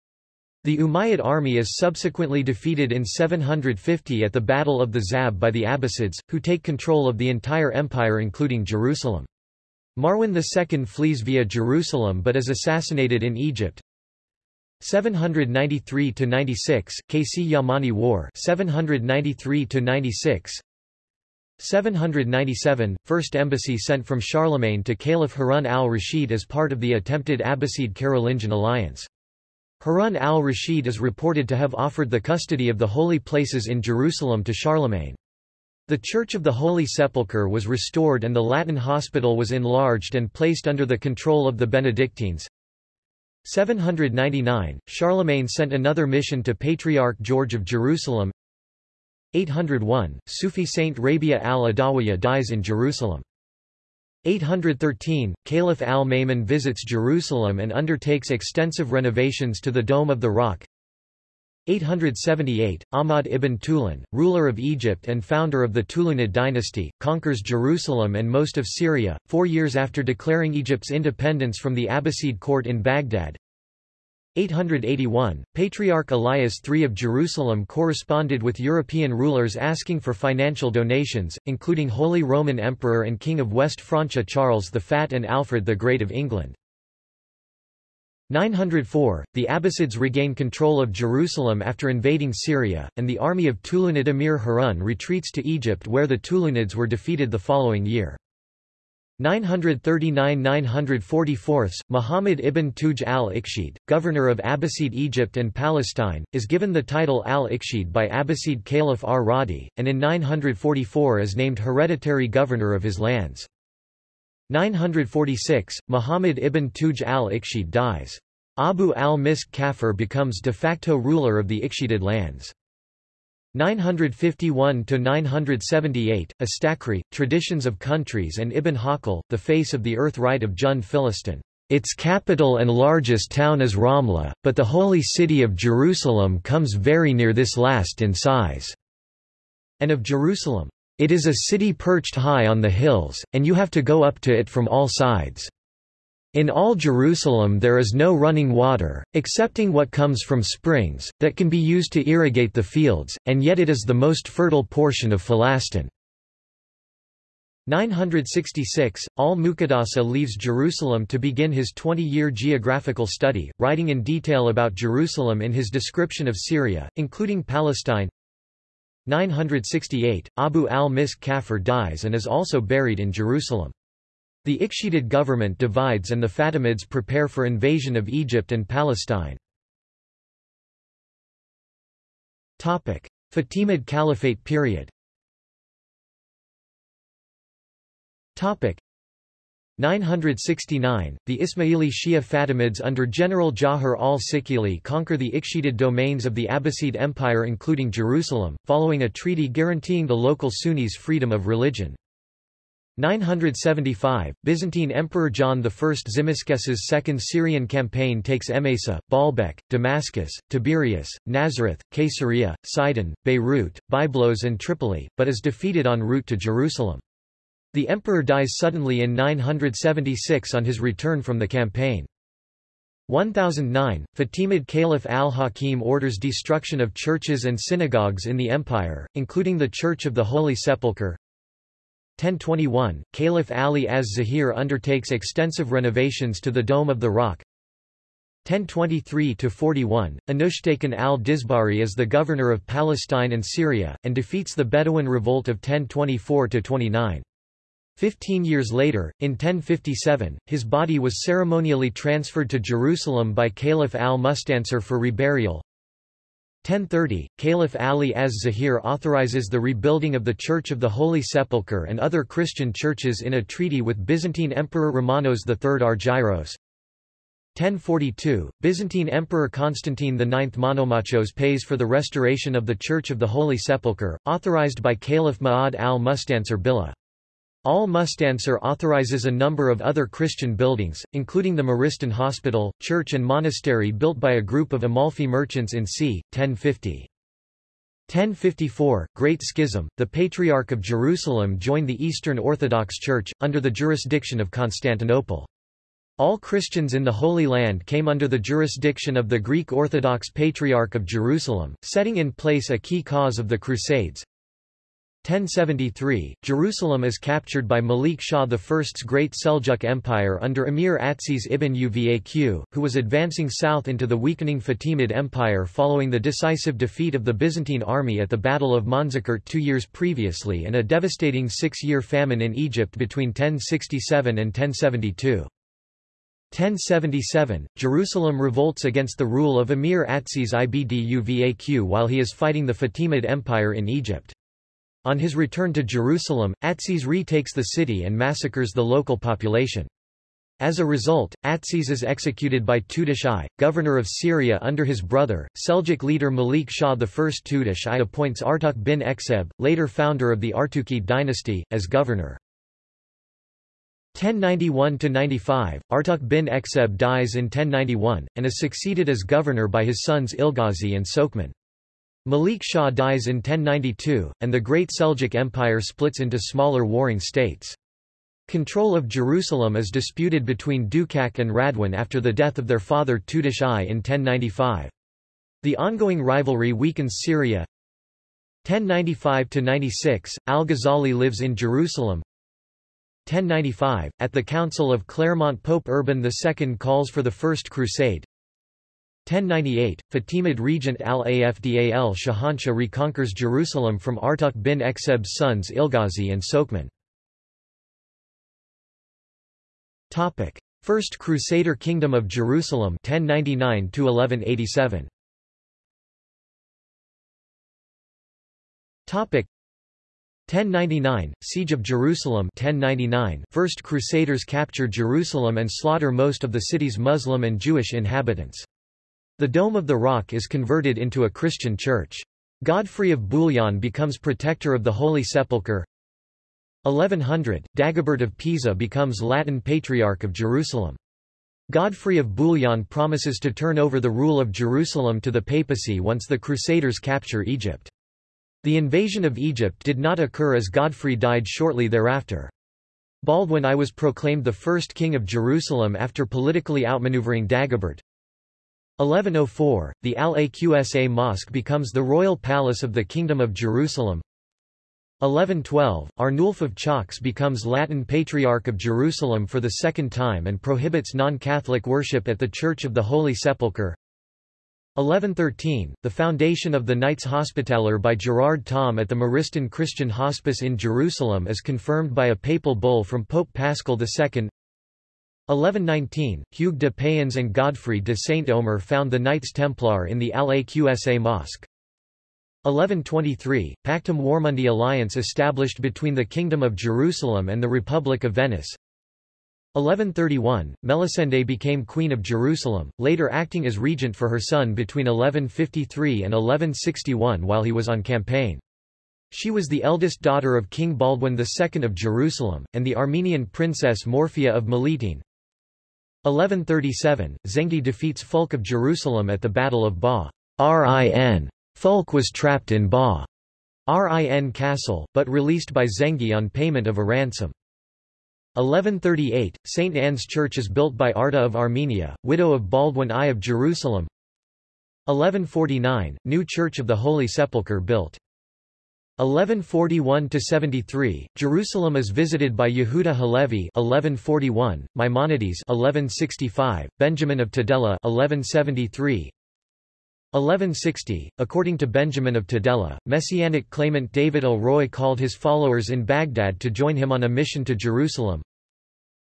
The Umayyad army is subsequently defeated in 750 at the Battle of the Zab by the Abbasids, who take control of the entire empire including Jerusalem. Marwan II flees via Jerusalem but is assassinated in Egypt. 793 to 96 Qaysi-Yamani War 793 to 96 797 First embassy sent from Charlemagne to Caliph Harun al-Rashid as part of the attempted Abbasid Carolingian alliance. Harun al-Rashid is reported to have offered the custody of the holy places in Jerusalem to Charlemagne. The Church of the Holy Sepulchre was restored and the Latin hospital was enlarged and placed under the control of the Benedictines. 799, Charlemagne sent another mission to Patriarch George of Jerusalem. 801, Sufi saint Rabia al-Adawiya dies in Jerusalem. 813, Caliph al-Ma'mun visits Jerusalem and undertakes extensive renovations to the Dome of the Rock. 878, Ahmad ibn Tulun, ruler of Egypt and founder of the Tulunid dynasty, conquers Jerusalem and most of Syria, four years after declaring Egypt's independence from the Abbasid court in Baghdad. 881, Patriarch Elias III of Jerusalem corresponded with European rulers asking for financial donations, including Holy Roman Emperor and King of West Francia Charles the Fat and Alfred the Great of England. 904, the Abbasids regain control of Jerusalem after invading Syria, and the army of Tulunid Emir Harun retreats to Egypt where the Tulunids were defeated the following year. 939–944, Muhammad ibn Tughj al-Ikhshid, governor of Abbasid Egypt and Palestine, is given the title al-Ikhshid by Abbasid Caliph ar-Radi, and in 944 is named hereditary governor of his lands. 946, Muhammad ibn Tughj al-Ikhshid dies. Abu al-Misk Kafur becomes de facto ruler of the Ikhshidid lands. 951–978, Istakhri, Traditions of Countries and Ibn Hawqal, The Face of the Earth Right of Jund Filastin. Its capital and largest town is Ramla, but the holy city of Jerusalem comes very near this last in size. And of Jerusalem. It is a city perched high on the hills, and you have to go up to it from all sides. In all Jerusalem there is no running water, excepting what comes from springs, that can be used to irrigate the fields, and yet it is the most fertile portion of Filastin. 966, Al-Muqaddasi leaves Jerusalem to begin his 20-year geographical study, writing in detail about Jerusalem in his description of Syria, including Palestine. 968, Abu al-Misk Kafur dies and is also buried in Jerusalem. The Ikhshidid government divides and the Fatimids prepare for invasion of Egypt and Palestine. Fatimid Caliphate period 969, the Ismaili Shia Fatimids under General Jawhar al-Sikili conquer the Ikhshidid domains of the Abbasid Empire including Jerusalem, following a treaty guaranteeing the local Sunnis freedom of religion. 975, Byzantine Emperor John I Tzimiskes's second Syrian campaign takes Emesa, Baalbek, Damascus, Tiberias, Nazareth, Caesarea, Sidon, Beirut, Byblos and Tripoli, but is defeated en route to Jerusalem. The emperor dies suddenly in 976 on his return from the campaign. 1009, Fatimid Caliph al-Hakim orders destruction of churches and synagogues in the empire, including the Church of the Holy Sepulchre. 1021, Caliph Ali az-Zahir undertakes extensive renovations to the Dome of the Rock. 1023–41, Anushtakin al-Dizbari is the governor of Palestine and Syria, and defeats the Bedouin revolt of 1024–29. Fifteen years later, in 1057, his body was ceremonially transferred to Jerusalem by Caliph al-Mustansir for reburial. 1030, Caliph Ali az-Zahir authorizes the rebuilding of the Church of the Holy Sepulchre and other Christian churches in a treaty with Byzantine Emperor Romanos III Argyros. 1042, Byzantine Emperor Constantine IX Monomachos pays for the restoration of the Church of the Holy Sepulchre, authorized by Caliph Ma'ad al-Mustansir Billah. Al-Mustansir authorizes a number of other Christian buildings, including the Maristan Hospital, church and monastery built by a group of Amalfi merchants in c. 1050. 1054, Great Schism, the Patriarch of Jerusalem joined the Eastern Orthodox Church, under the jurisdiction of Constantinople. All Christians in the Holy Land came under the jurisdiction of the Greek Orthodox Patriarch of Jerusalem, setting in place a key cause of the Crusades. 1073, Jerusalem is captured by Malik Shah I's Great Seljuk Empire under Emir Atsiz ibn Uvaq, who was advancing south into the weakening Fatimid Empire following the decisive defeat of the Byzantine army at the Battle of Manzikert two years previously and a devastating six-year famine in Egypt between 1067 and 1072. 1077, Jerusalem revolts against the rule of Emir Atsiz ibn Uvaq while he is fighting the Fatimid Empire in Egypt. On his return to Jerusalem, Atsiz retakes the city and massacres the local population. As a result, Atsiz is executed by Tutush I, governor of Syria under his brother, Seljuk leader Malik Shah I. Tutush I appoints Artuk bin Ekseb, later founder of the Artukid dynasty, as governor. 1091–95, Artuk bin Ekseb dies in 1091, and is succeeded as governor by his sons Ilghazi and Sokman. Malik Shah dies in 1092, and the Great Seljuk Empire splits into smaller warring states. Control of Jerusalem is disputed between Dukak and Radwan after the death of their father Tutush I in 1095. The ongoing rivalry weakens Syria. 1095–96, Al-Ghazali lives in Jerusalem. 1095, at the Council of Clermont Pope Urban II calls for the First Crusade. 1098, Fatimid regent al-Afdal Shahanshah reconquers Jerusalem from Artuk bin Ekseb's sons Ilghazi and Sokman. First Crusader Kingdom of Jerusalem 1099 1187 Topic. 1099 Siege of Jerusalem 1099 First Crusaders capture Jerusalem and slaughter most of the city's Muslim and Jewish inhabitants the Dome of the Rock is converted into a Christian church. Godfrey of Bouillon becomes protector of the Holy Sepulchre. 1100, Dagobert of Pisa becomes Latin Patriarch of Jerusalem. Godfrey of Bouillon promises to turn over the rule of Jerusalem to the papacy once the Crusaders capture Egypt. The invasion of Egypt did not occur as Godfrey died shortly thereafter. Baldwin I was proclaimed the first king of Jerusalem after politically outmaneuvering Dagobert. 1104, the Al-Aqsa Mosque becomes the royal palace of the Kingdom of Jerusalem. 1112, Arnulf of Chalkes becomes Latin Patriarch of Jerusalem for the second time and prohibits non-Catholic worship at the Church of the Holy Sepulchre. 1113, the foundation of the Knights Hospitaller by Gerard Thom at the Maristan Christian Hospice in Jerusalem is confirmed by a papal bull from Pope Paschal II. 1119, Hugues de Payens and Godfrey de Saint-Omer found the Knights Templar in the Al-Aqsa Mosque. 1123, Pactum Warmundi alliance established between the Kingdom of Jerusalem and the Republic of Venice. 1131, Melisende became Queen of Jerusalem, later acting as regent for her son between 1153 and 1161 while he was on campaign. She was the eldest daughter of King Baldwin II of Jerusalem, and the Armenian princess Morphia of Miletum. 1137, Zengi defeats Fulk of Jerusalem at the Battle of Ba. Rin. Fulk was trapped in Ba. Rin castle, but released by Zengi on payment of a ransom. 1138, St. Anne's Church is built by Arta of Armenia, widow of Baldwin I of Jerusalem. 1149, new Church of the Holy Sepulchre built. 1141–73, Jerusalem is visited by Yehuda Halevi 1141, Maimonides 1165, Benjamin of Tudela 1173, 1160, according to Benjamin of Tudela, messianic claimant David el-Roi called his followers in Baghdad to join him on a mission to Jerusalem.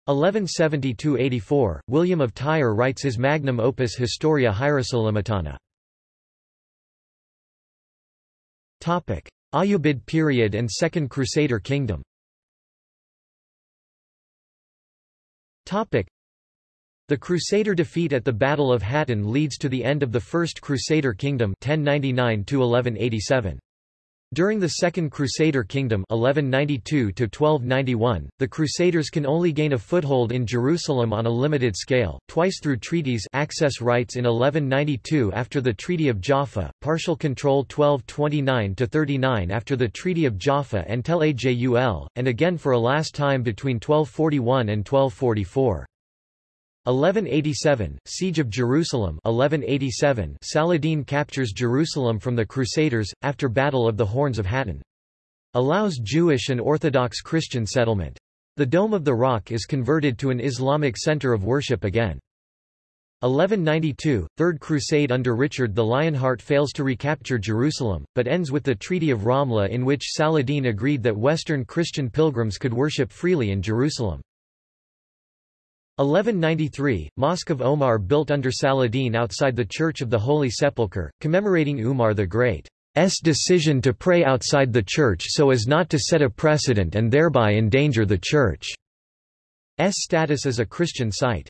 1172–84, William of Tyre writes his magnum opus Historia Hierosolymitana. Ayyubid period and Second Crusader Kingdom the Crusader defeat at the Battle of Hattin leads to the end of the First Crusader Kingdom 1099 -1187. During the Second Crusader Kingdom 1192 the Crusaders can only gain a foothold in Jerusalem on a limited scale, twice through treaties access rights in 1192 after the Treaty of Jaffa, partial control 1229–39 after the Treaty of Jaffa and Tel Ajul, and again for a last time between 1241 and 1244. 1187, Siege of Jerusalem 1187, Saladin captures Jerusalem from the Crusaders, after Battle of the Horns of Hattin. Allows Jewish and Orthodox Christian settlement. The Dome of the Rock is converted to an Islamic center of worship again. 1192, Third Crusade under Richard the Lionheart fails to recapture Jerusalem, but ends with the Treaty of Ramla in which Saladin agreed that Western Christian pilgrims could worship freely in Jerusalem. 1193, Mosque of Omar built under Saladin outside the Church of the Holy Sepulchre, commemorating Umar the Great's decision to pray outside the church so as not to set a precedent and thereby endanger the church's status as a Christian site.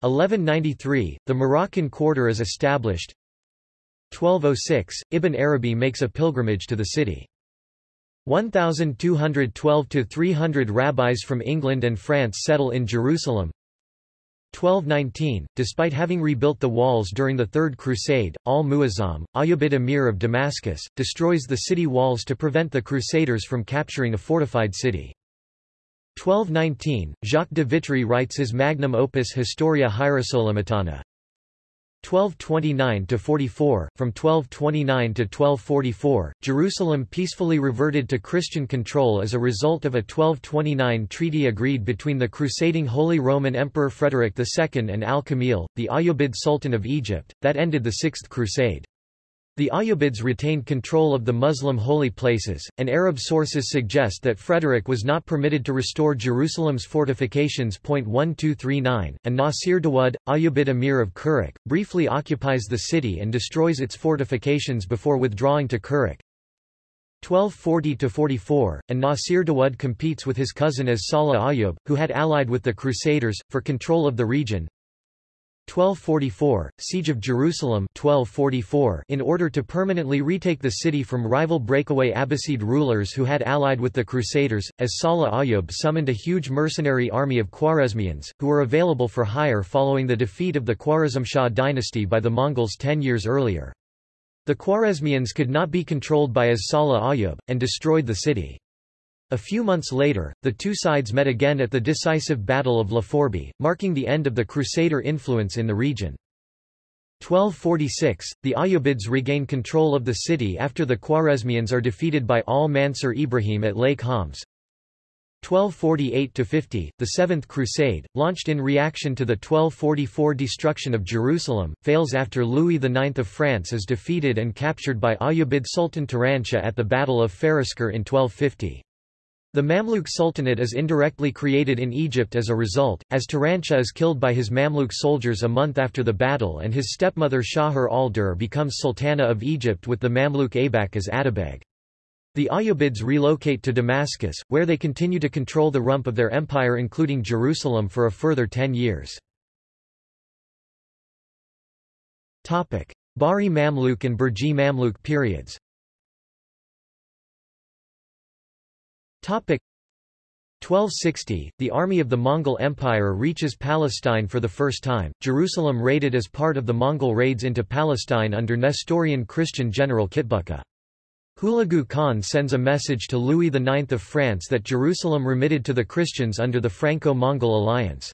1193, the Moroccan quarter is established. 1206, Ibn Arabi makes a pilgrimage to the city. 1212 to 300 rabbis from England and France settle in Jerusalem. 1219, despite having rebuilt the walls during the Third Crusade, al-Muazzam, Ayyubid emir of Damascus, destroys the city walls to prevent the Crusaders from capturing a fortified city. 1219, Jacques de Vitry writes his magnum opus Historia Hierosolymitana, 1229–44, from 1229 to 1244, Jerusalem peacefully reverted to Christian control as a result of a 1229 treaty agreed between the crusading Holy Roman Emperor Frederick II and Al-Kamil, the Ayyubid Sultan of Egypt, that ended the Sixth Crusade. The Ayyubids retained control of the Muslim holy places, and Arab sources suggest that Frederick was not permitted to restore Jerusalem's fortifications. 1239, and Nasir Dawud, Ayyubid emir of Kerak, briefly occupies the city and destroys its fortifications before withdrawing to Kerak. 1240–44, and Nasir Dawud competes with his cousin as Salah Ayyub, who had allied with the Crusaders, for control of the region. 1244, Siege of Jerusalem 1244 in order to permanently retake the city from rival breakaway Abbasid rulers who had allied with the Crusaders, as Salah Ayyub summoned a huge mercenary army of Khwarezmians, who were available for hire following the defeat of the Khwarezmshah dynasty by the Mongols ten years earlier. The Khwarezmians could not be controlled by as Salah Ayyub, and destroyed the city. A few months later, the two sides met again at the decisive Battle of La Forbie, marking the end of the Crusader influence in the region. 1246, the Ayyubids regain control of the city after the Khwarezmians are defeated by al-Mansur Ibrahim at Lake Homs. 1248–50, the Seventh Crusade, launched in reaction to the 1244 destruction of Jerusalem, fails after Louis IX of France is defeated and captured by Ayyubid Sultan Turanshah at the Battle of Fariskur in 1250. The Mamluk Sultanate is indirectly created in Egypt as a result, as Turanshah is killed by his Mamluk soldiers a month after the battle and his stepmother Shajar al-Durr becomes Sultana of Egypt with the Mamluk Aybak as Atabeg. The Ayyubids relocate to Damascus, where they continue to control the rump of their empire including Jerusalem for a further ten years. Bahri Mamluk and Burji Mamluk periods 1260, the army of the Mongol Empire reaches Palestine for the first time, Jerusalem raided as part of the Mongol raids into Palestine under Nestorian Christian general Kitbuka. Hulagu Khan sends a message to Louis IX of France that Jerusalem remitted to the Christians under the Franco-Mongol alliance.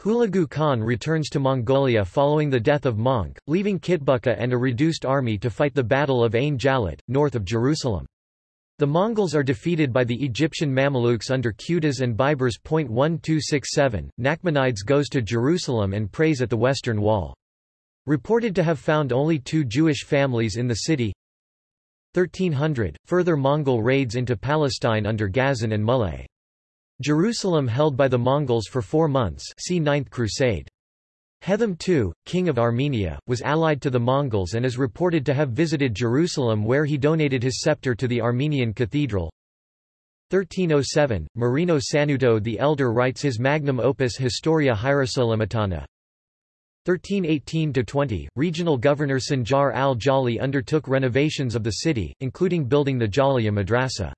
Hulagu Khan returns to Mongolia following the death of Möngke, leaving Kitbuka and a reduced army to fight the Battle of Ain Jalut, north of Jerusalem. The Mongols are defeated by the Egyptian Mamelukes under Qutuz and Baibars. 1267. Nachmanides goes to Jerusalem and prays at the Western Wall. Reported to have found only two Jewish families in the city. 1300. Further Mongol raids into Palestine under Ghazan and Mulay. Jerusalem held by the Mongols for four months see Ninth Crusade. Hethum II, king of Armenia, was allied to the Mongols and is reported to have visited Jerusalem where he donated his scepter to the Armenian cathedral. 1307, Marino Sanuto the Elder writes his magnum opus Historia Hierosolymitana. 1318–20, regional governor Sanjar al-Jali undertook renovations of the city, including building the Jaliyah Madrasa.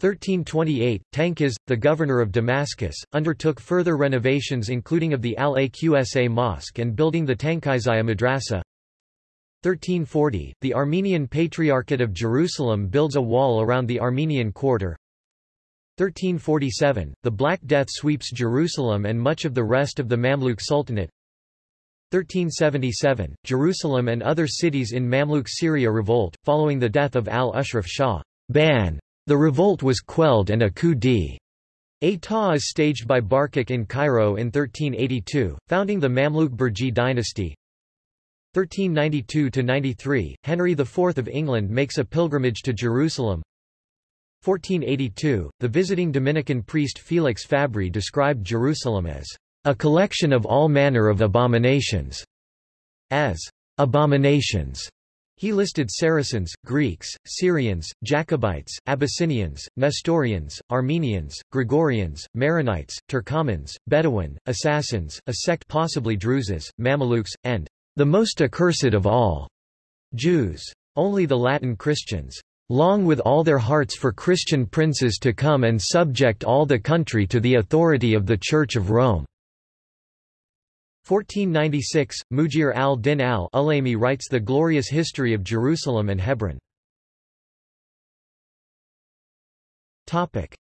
1328, Tankiz, the governor of Damascus, undertook further renovations including of the Al-Aqsa Mosque and building the Tankizaya Madrasa. 1340, the Armenian Patriarchate of Jerusalem builds a wall around the Armenian quarter. 1347, the Black Death sweeps Jerusalem and much of the rest of the Mamluk Sultanate. 1377, Jerusalem and other cities in Mamluk Syria revolt, following the death of al-Ashraf Shah. Ban. The revolt was quelled and a coup d'état is staged by Barquq in Cairo in 1382, founding the Mamluk Burji dynasty. 1392–93, Henry IV of England makes a pilgrimage to Jerusalem. 1482, the visiting Dominican priest Felix Fabri described Jerusalem as a collection of all manner of abominations, as abominations. He listed Saracens, Greeks, Syrians, Jacobites, Abyssinians, Nestorians, Armenians, Gregorians, Maronites, Turkomans, Bedouin, Assassins, a sect possibly Druzes, Mamelukes, and the most accursed of all, Jews. Only the Latin Christians long with all their hearts for Christian princes to come and subject all the country to the authority of the Church of Rome." 1496, Mujir al-Din al-Ulaymi writes the glorious history of Jerusalem and Hebron.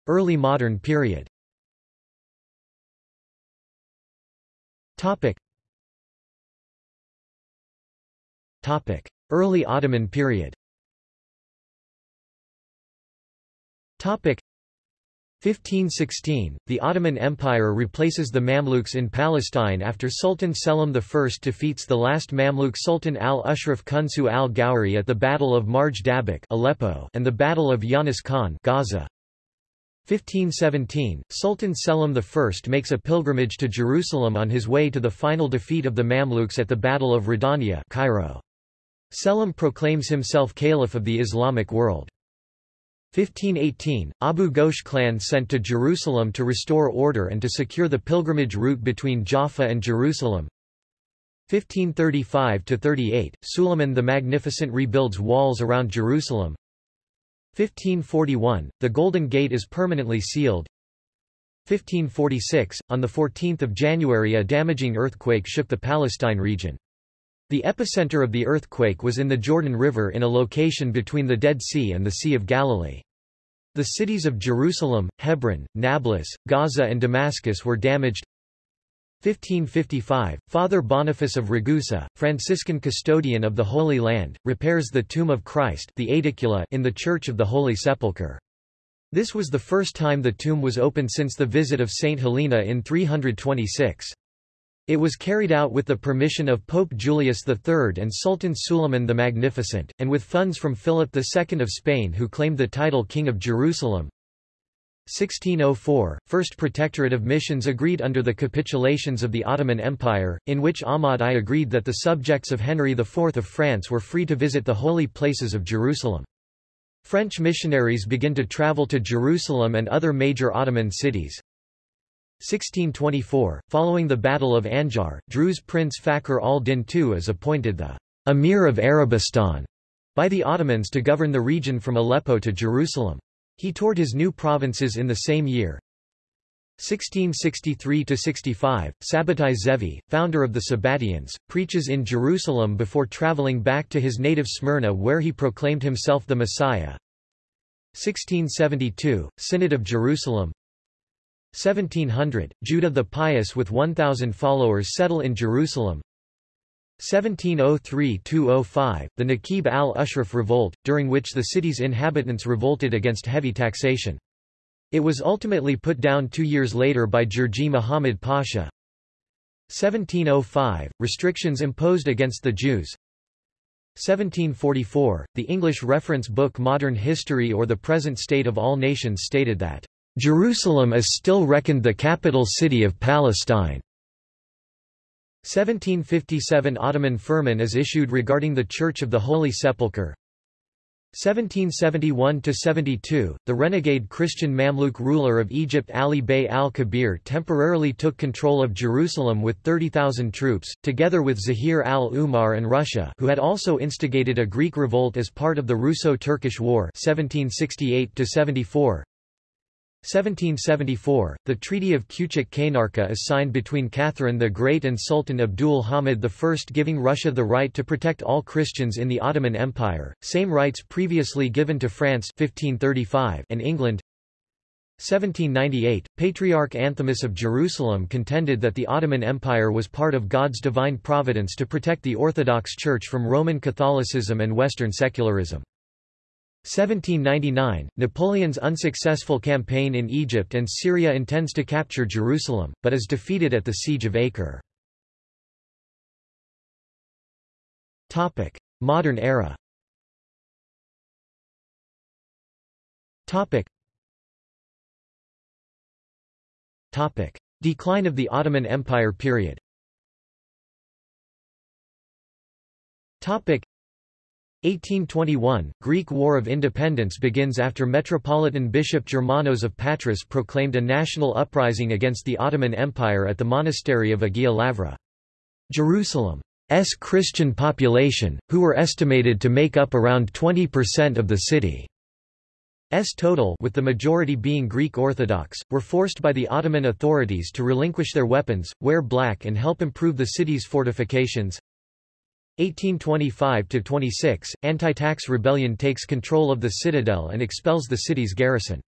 Early modern period Early Ottoman period 1516, the Ottoman Empire replaces the Mamluks in Palestine after Sultan Selim I defeats the last Mamluk Sultan al-Ashraf Kunsu al-Ghauri at the Battle of Marj Dabiq Aleppo and the Battle of Yanis Khan Gaza. 1517, Sultan Selim I makes a pilgrimage to Jerusalem on his way to the final defeat of the Mamluks at the Battle of Radania Cairo. Selim proclaims himself Caliph of the Islamic world. 1518, Abu Ghosh clan sent to Jerusalem to restore order and to secure the pilgrimage route between Jaffa and Jerusalem. 1535–38, Suleiman the Magnificent rebuilds walls around Jerusalem. 1541, the Golden Gate is permanently sealed. 1546, on 14 January a damaging earthquake shook the Palestine region. The epicenter of the earthquake was in the Jordan River in a location between the Dead Sea and the Sea of Galilee. The cities of Jerusalem, Hebron, Nablus, Gaza and Damascus were damaged. 1555, Father Boniface of Ragusa, Franciscan custodian of the Holy Land, repairs the tomb of Christ the Aedicula in the Church of the Holy Sepulchre. This was the first time the tomb was opened since the visit of Saint Helena in 326. It was carried out with the permission of Pope Julius III and Sultan Suleiman the Magnificent, and with funds from Philip II of Spain who claimed the title King of Jerusalem. 1604, First Protectorate of Missions agreed under the capitulations of the Ottoman Empire, in which Ahmad I agreed that the subjects of Henry IV of France were free to visit the holy places of Jerusalem. French missionaries begin to travel to Jerusalem and other major Ottoman cities. 1624, following the Battle of Anjar, Druze Prince Fakhr al-Din II is appointed the Emir of Arabistan by the Ottomans to govern the region from Aleppo to Jerusalem. He toured his new provinces in the same year. 1663–65, Sabbatai Zevi, founder of the Sabbatians, preaches in Jerusalem before traveling back to his native Smyrna where he proclaimed himself the Messiah. 1672, Synod of Jerusalem 1700, Judah the Pious with 1,000 followers settle in Jerusalem. 1703–205, the Naqib al-Ashraf revolt, during which the city's inhabitants revolted against heavy taxation. It was ultimately put down two years later by Jurji Muhammad Pasha. 1705, restrictions imposed against the Jews. 1744, the English reference book Modern History or the Present State of All Nations stated that Jerusalem is still reckoned the capital city of Palestine. 1757 Ottoman firman is issued regarding the Church of the Holy Sepulchre. 1771–72, the renegade Christian Mamluk ruler of Egypt Ali Bey al-Kabir temporarily took control of Jerusalem with 30,000 troops, together with Zahir al-Umar and Russia who had also instigated a Greek revolt as part of the Russo-Turkish War 1768–74. 1774, the Treaty of Küçük-Kaynarca is signed between Catherine the Great and Sultan Abdul Hamid I giving Russia the right to protect all Christians in the Ottoman Empire, same rights previously given to France 1535 and England. 1798, Patriarch Anthimus of Jerusalem contended that the Ottoman Empire was part of God's divine providence to protect the Orthodox Church from Roman Catholicism and Western secularism. 1799, Napoleon's unsuccessful campaign in Egypt and Syria intends to capture Jerusalem, but is defeated at the Siege of Acre. Modern era. Decline of the Ottoman Empire period 1821, Greek War of Independence begins after Metropolitan Bishop Germanos of Patras proclaimed a national uprising against the Ottoman Empire at the monastery of Agia Lavra. Jerusalem's Christian population, who were estimated to make up around 20% of the city's total with the majority being Greek Orthodox, were forced by the Ottoman authorities to relinquish their weapons, wear black and help improve the city's fortifications. 1825–26, anti-tax rebellion takes control of the citadel and expels the city's garrison.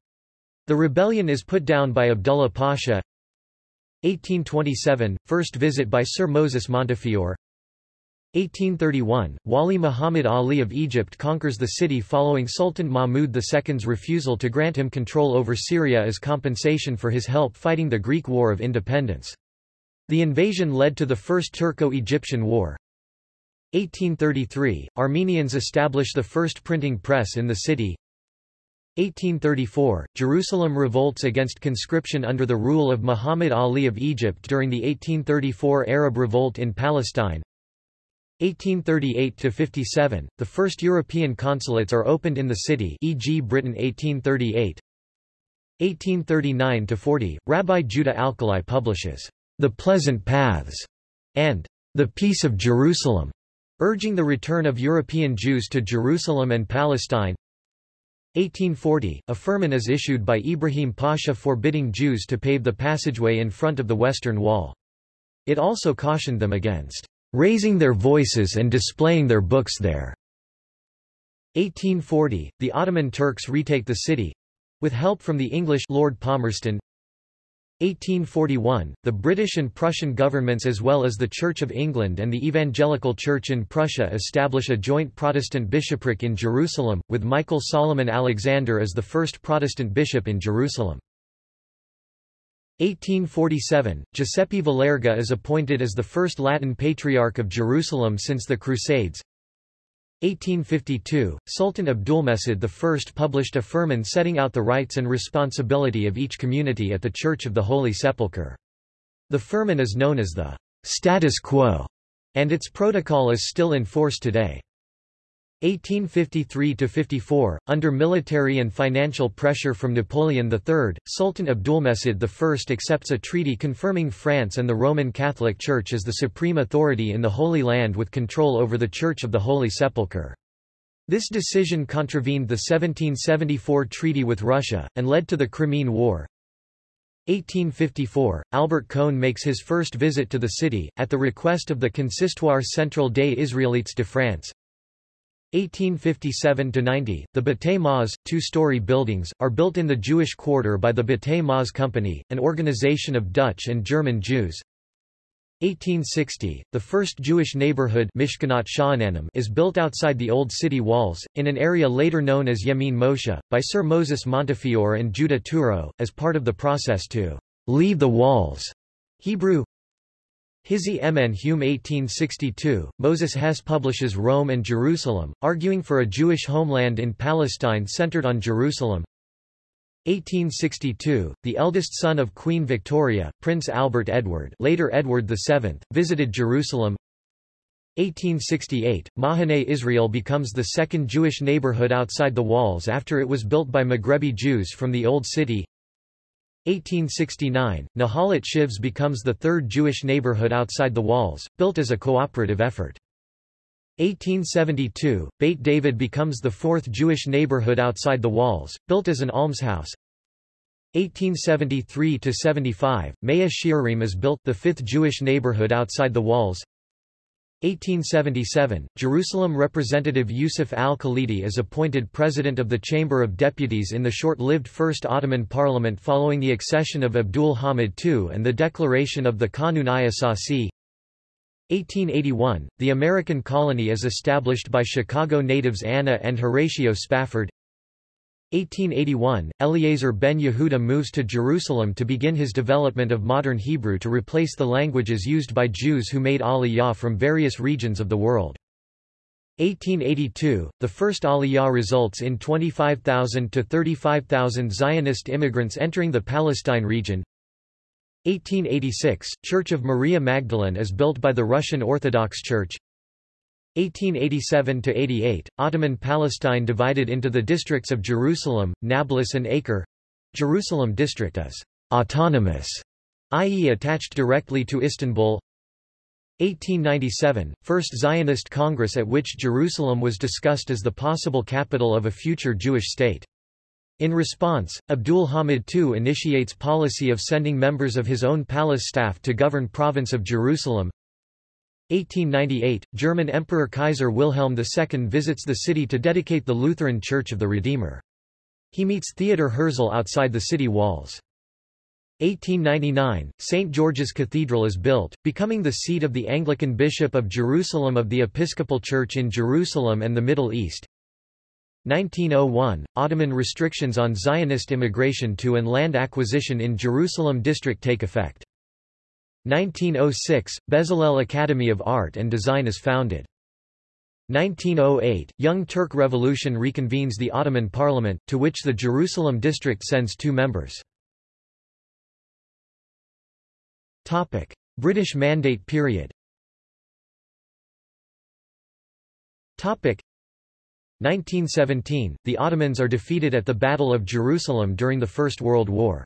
The rebellion is put down by Abdullah Pasha 1827, first visit by Sir Moses Montefiore 1831, Wali Muhammad Ali of Egypt conquers the city following Sultan Mahmud II's refusal to grant him control over Syria as compensation for his help fighting the Greek War of Independence. The invasion led to the First Turco-Egyptian War. 1833, Armenians establish the first printing press in the city. 1834, Jerusalem revolts against conscription under the rule of Muhammad Ali of Egypt during the 1834 Arab Revolt in Palestine. 1838–57, the first European consulates are opened in the city e.g. Britain 1838. 1839–40, Rabbi Judah Alkalai publishes, The Pleasant Paths, and The Peace of Jerusalem, urging the return of European Jews to Jerusalem and Palestine. 1840, a firman is issued by Ibrahim Pasha forbidding Jews to pave the passageway in front of the Western Wall. It also cautioned them against raising their voices and displaying their books there. 1840, the Ottoman Turks retake the city with help from the English Lord Palmerston 1841, the British and Prussian governments as well as the Church of England and the Evangelical Church in Prussia establish a joint Protestant bishopric in Jerusalem, with Michael Solomon Alexander as the first Protestant bishop in Jerusalem. 1847, Giuseppe Valerga is appointed as the first Latin Patriarch of Jerusalem since the Crusades. 1852, Sultan Abdulmecid I published a firman setting out the rights and responsibility of each community at the Church of the Holy Sepulchre. The firman is known as the status quo, and its protocol is still in force today. 1853–54, under military and financial pressure from Napoleon III, Sultan Abdulmecid I accepts a treaty confirming France and the Roman Catholic Church as the supreme authority in the Holy Land with control over the Church of the Holy Sepulchre. This decision contravened the 1774 treaty with Russia, and led to the Crimean War. 1854, Albert Cohn makes his first visit to the city, at the request of the Consistoire Central des Israélites de France. 1857–90, the Maas, two-story buildings, are built in the Jewish Quarter by the Maas Company, an organization of Dutch and German Jews. 1860, the first Jewish neighborhood is built outside the old city walls, in an area later known as Yemin Moshe, by Sir Moses Montefiore and Judah Touro, as part of the process to leave the walls. Hebrew, Hizzi Mn Hume 1862, Moses Hess publishes Rome and Jerusalem, arguing for a Jewish homeland in Palestine centered on Jerusalem. 1862, the eldest son of Queen Victoria, Prince Albert Edward later Edward VII, visited Jerusalem. 1868, Mahane Israel becomes the second Jewish neighborhood outside the walls after it was built by Maghrebi Jews from the Old City. 1869, Nahalat Shiva becomes the third Jewish neighborhood outside the walls, built as a cooperative effort. 1872, Beit David becomes the fourth Jewish neighborhood outside the walls, built as an almshouse. 1873–75, Mea Shearim is built the fifth Jewish neighborhood outside the walls. 1877, Jerusalem Representative Yusuf al-Khalidi is appointed President of the Chamber of Deputies in the short-lived First Ottoman Parliament following the accession of Abdul Hamid II and the declaration of the Kanun-i Asasi. 1881, the American colony is established by Chicago natives Anna and Horatio Spafford. 1881, Eliezer ben Yehuda moves to Jerusalem to begin his development of modern Hebrew to replace the languages used by Jews who made Aliyah from various regions of the world. 1882, the first Aliyah results in 25,000 to 35,000 Zionist immigrants entering the Palestine region. 1886, Church of Maria Magdalene is built by the Russian Orthodox Church. 1887–88, Ottoman Palestine divided into the districts of Jerusalem, Nablus and Acre. Jerusalem district is autonomous, i.e. attached directly to Istanbul. 1897, First Zionist Congress at which Jerusalem was discussed as the possible capital of a future Jewish state. In response, Abdul Hamid II initiates policy of sending members of his own palace staff to govern province of Jerusalem. 1898, German Emperor Kaiser Wilhelm II visits the city to dedicate the Lutheran Church of the Redeemer. He meets Theodor Herzl outside the city walls. 1899, St. George's Cathedral is built, becoming the seat of the Anglican Bishop of Jerusalem of the Episcopal Church in Jerusalem and the Middle East. 1901, Ottoman restrictions on Zionist immigration to and land acquisition in Jerusalem district take effect. 1906, Bezalel Academy of Art and Design is founded. 1908, Young Turk Revolution reconvenes the Ottoman Parliament, to which the Jerusalem district sends two members. Topic. British Mandate period Topic. 1917, the Ottomans are defeated at the Battle of Jerusalem during the First World War.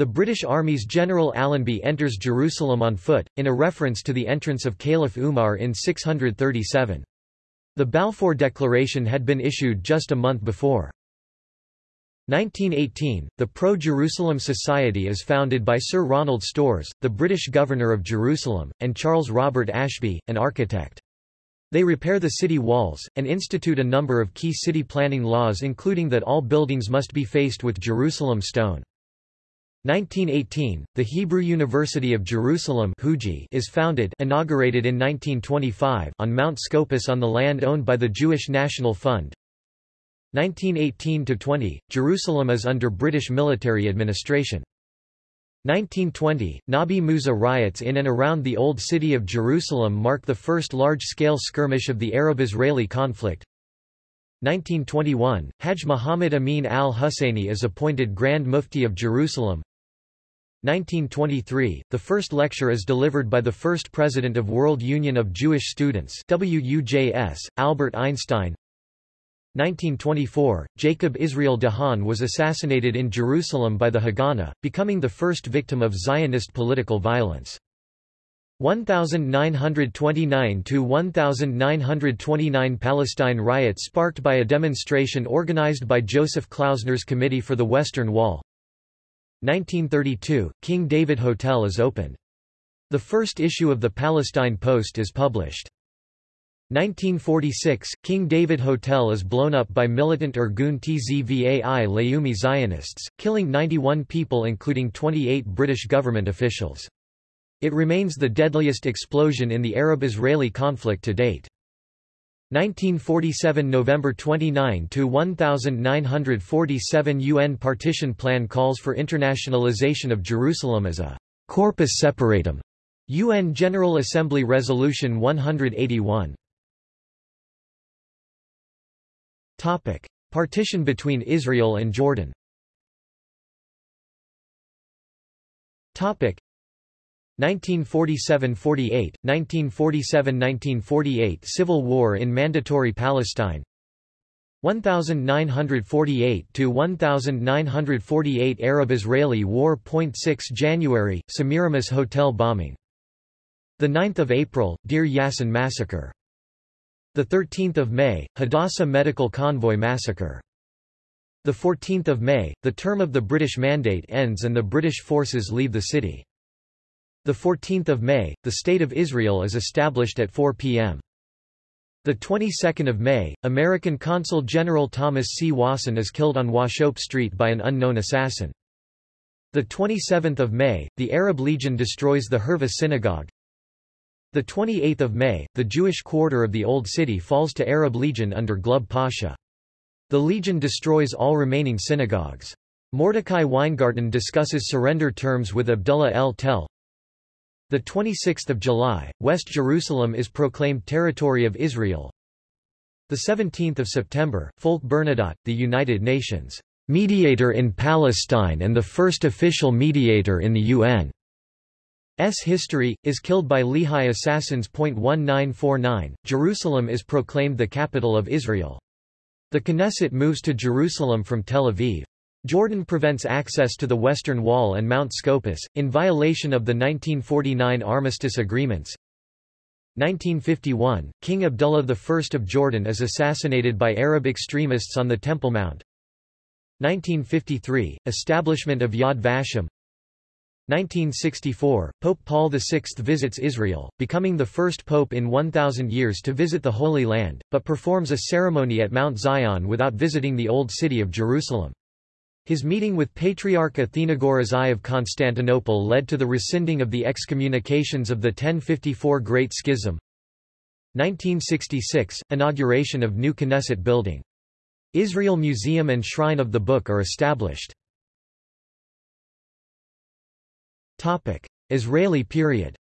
The British Army's General Allenby enters Jerusalem on foot, in a reference to the entrance of Caliph Umar in 637. The Balfour Declaration had been issued just a month before. 1918, the Pro-Jerusalem Society is founded by Sir Ronald Storrs, the British Governor of Jerusalem, and Charles Robert Ashbee, an architect. They repair the city walls, and institute a number of key city planning laws including that all buildings must be faced with Jerusalem stone. 1918, the Hebrew University of Jerusalem is founded inaugurated in 1925 on Mount Scopus on the land owned by the Jewish National Fund. 1918–20, Jerusalem is under British military administration. 1920, Nabi Musa riots in and around the Old City of Jerusalem mark the first large-scale skirmish of the Arab-Israeli conflict. 1921, Hajj Muhammad Amin al-Husseini is appointed Grand Mufti of Jerusalem. 1923, the first lecture is delivered by the first president of World Union of Jewish Students WUJS, Albert Einstein. 1924, Jacob Israel de Haan was assassinated in Jerusalem by the Haganah, becoming the first victim of Zionist political violence. 1929–1929 Palestine riot sparked by a demonstration organized by Joseph Klausner's Committee for the Western Wall. 1932, King David Hotel is opened. The first issue of the Palestine Post is published. 1946, King David Hotel is blown up by militant Irgun Tzvai Leumi Zionists, killing 91 people including 28 British government officials. It remains the deadliest explosion in the Arab-Israeli conflict to date. 1947 November 29 to 1947 UN partition plan calls for internationalization of Jerusalem as a corpus separatum. UN General Assembly Resolution 181. Topic: Partition between Israel and Jordan. Topic: 1947–48, 1947–1948 Civil War in Mandatory Palestine 1948 to 1948 Arab-Israeli War. 6 January Semiramis Hotel bombing. The 9th of April Deir Yassin massacre. The 13th of May Hadassah Medical Convoy massacre. The 14th of May the term of the British mandate ends and the British forces leave the city. The 14th of May the state of Israel is established at 4 p.m. The 22nd of May, American Consul General Thomas C. Wasson is killed on Wauchope Street by an unknown assassin. The 27th of May, the Arab Legion destroys the Hurva synagogue. The 28th of May, the Jewish quarter of the Old City falls to Arab Legion under Glubb Pasha. The Legion destroys all remaining synagogues. Mordecai Weingarten discusses surrender terms with Abdullah el Tel. The 26th of July, West Jerusalem is proclaimed territory of Israel. The 17th of September, Folke Bernadotte, the United Nations mediator in Palestine and the first official mediator in the UN. S history, is killed by Lehi assassins. 1949, Jerusalem is proclaimed the capital of Israel. The Knesset moves to Jerusalem from Tel Aviv. Jordan prevents access to the Western Wall and Mount Scopus, in violation of the 1949 armistice agreements. 1951, King Abdullah I of Jordan is assassinated by Arab extremists on the Temple Mount. 1953, establishment of Yad Vashem 1964, Pope Paul VI visits Israel, becoming the first pope in 1,000 years to visit the Holy Land, but performs a ceremony at Mount Zion without visiting the Old City of Jerusalem. His meeting with Patriarch Athenagoras I of Constantinople led to the rescinding of the excommunications of the 1054 Great Schism. 1966 – Inauguration of new Knesset building. Israel Museum and Shrine of the Book are established. Topic. Israeli period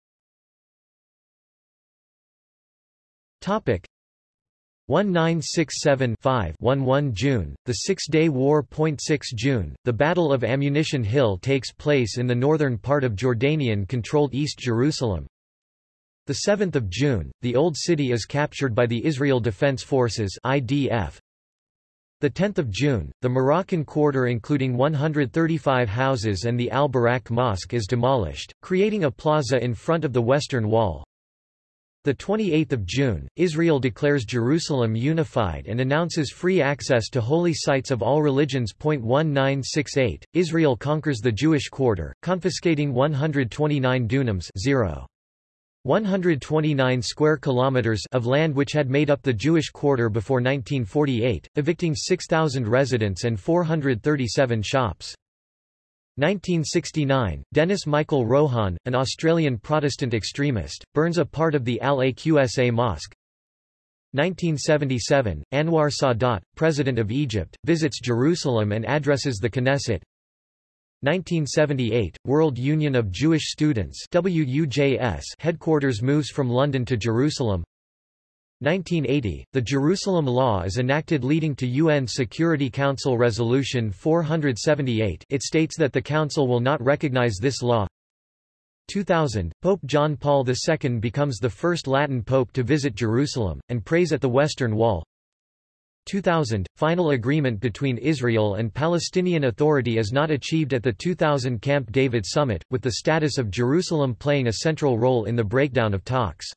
1967-5-11 June, the Six-Day War. 6 June, the Battle of Ammunition Hill takes place in the northern part of Jordanian-controlled East Jerusalem. 7 June, the Old City is captured by the Israel Defense Forces IDF. 10 June, the Moroccan quarter including 135 houses and the Al-Buraq Mosque is demolished, creating a plaza in front of the Western Wall. The 28th of June, Israel declares Jerusalem unified and announces free access to holy sites of all religions. 1968, Israel conquers the Jewish quarter, confiscating 129 dunams 0. 129 square kilometers of land which had made up the Jewish quarter before 1948, evicting 6,000 residents and 437 shops. 1969, Dennis Michael Rohan, an Australian Protestant extremist, burns a part of the Al-Aqsa Mosque. 1977, Anwar Sadat, President of Egypt, visits Jerusalem and addresses the Knesset. 1978, World Union of Jewish Students WUJS headquarters moves from London to Jerusalem. 1980, the Jerusalem Law is enacted leading to UN Security Council Resolution 478 it states that the Council will not recognize this law. 2000, Pope John Paul II becomes the first Latin pope to visit Jerusalem, and prays at the Western Wall. 2000, final agreement between Israel and Palestinian Authority is not achieved at the 2000 Camp David summit, with the status of Jerusalem playing a central role in the breakdown of talks.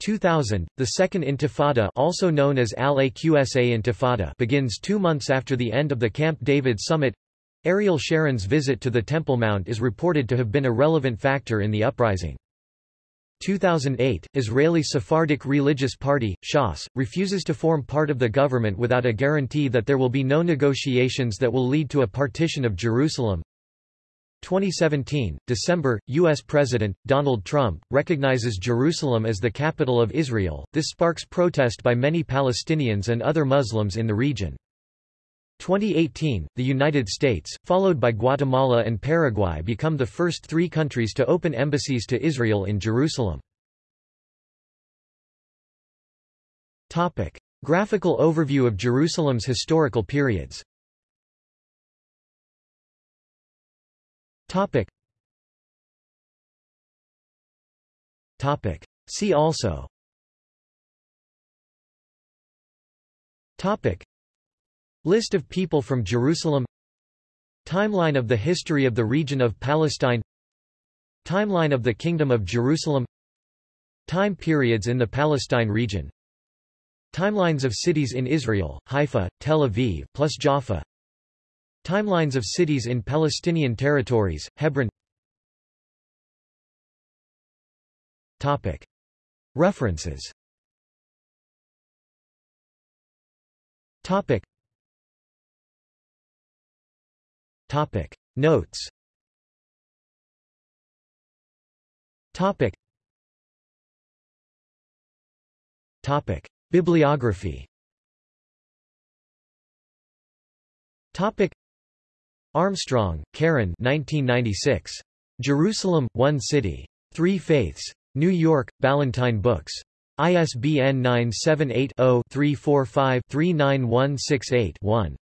2000, the Second Intifada also known as Al-Aqsa Intifada begins two months after the end of the Camp David summit. Ariel Sharon's visit to the Temple Mount is reported to have been a relevant factor in the uprising. 2008, Israeli Sephardic Religious Party, Shas, refuses to form part of the government without a guarantee that there will be no negotiations that will lead to a partition of Jerusalem. 2017, December, U.S. President, Donald Trump, recognizes Jerusalem as the capital of Israel. This sparks protest by many Palestinians and other Muslims in the region. 2018, the United States, followed by Guatemala and Paraguay become the first three countries to open embassies to Israel in Jerusalem. Topic. Graphical overview of Jerusalem's historical periods Topic. Topic. See also Topic. List of people from Jerusalem Timeline of the history of the region of Palestine Timeline of the Kingdom of Jerusalem Time periods in the Palestine region Timelines of cities in Israel, Haifa, Tel Aviv plus Jaffa Timelines of cities in Palestinian territories, Hebron Topic. References Topic. Topic. Notes Topic. Topic. Bibliography Topic. Armstrong, Karen 1996. Jerusalem, One City. Three Faiths. New York, Ballantine Books. ISBN 978-0-345-39168-1.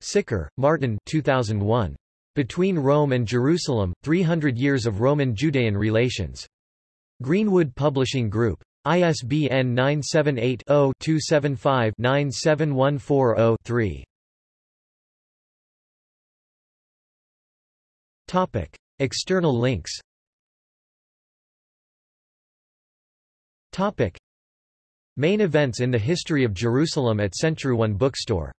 Sicker, Martin 2001. Between Rome and Jerusalem, 300 Years of Roman-Judean Relations. Greenwood Publishing Group. ISBN 978-0-275-97140-3. External links Topic. Main events in the history of Jerusalem at Century One Bookstore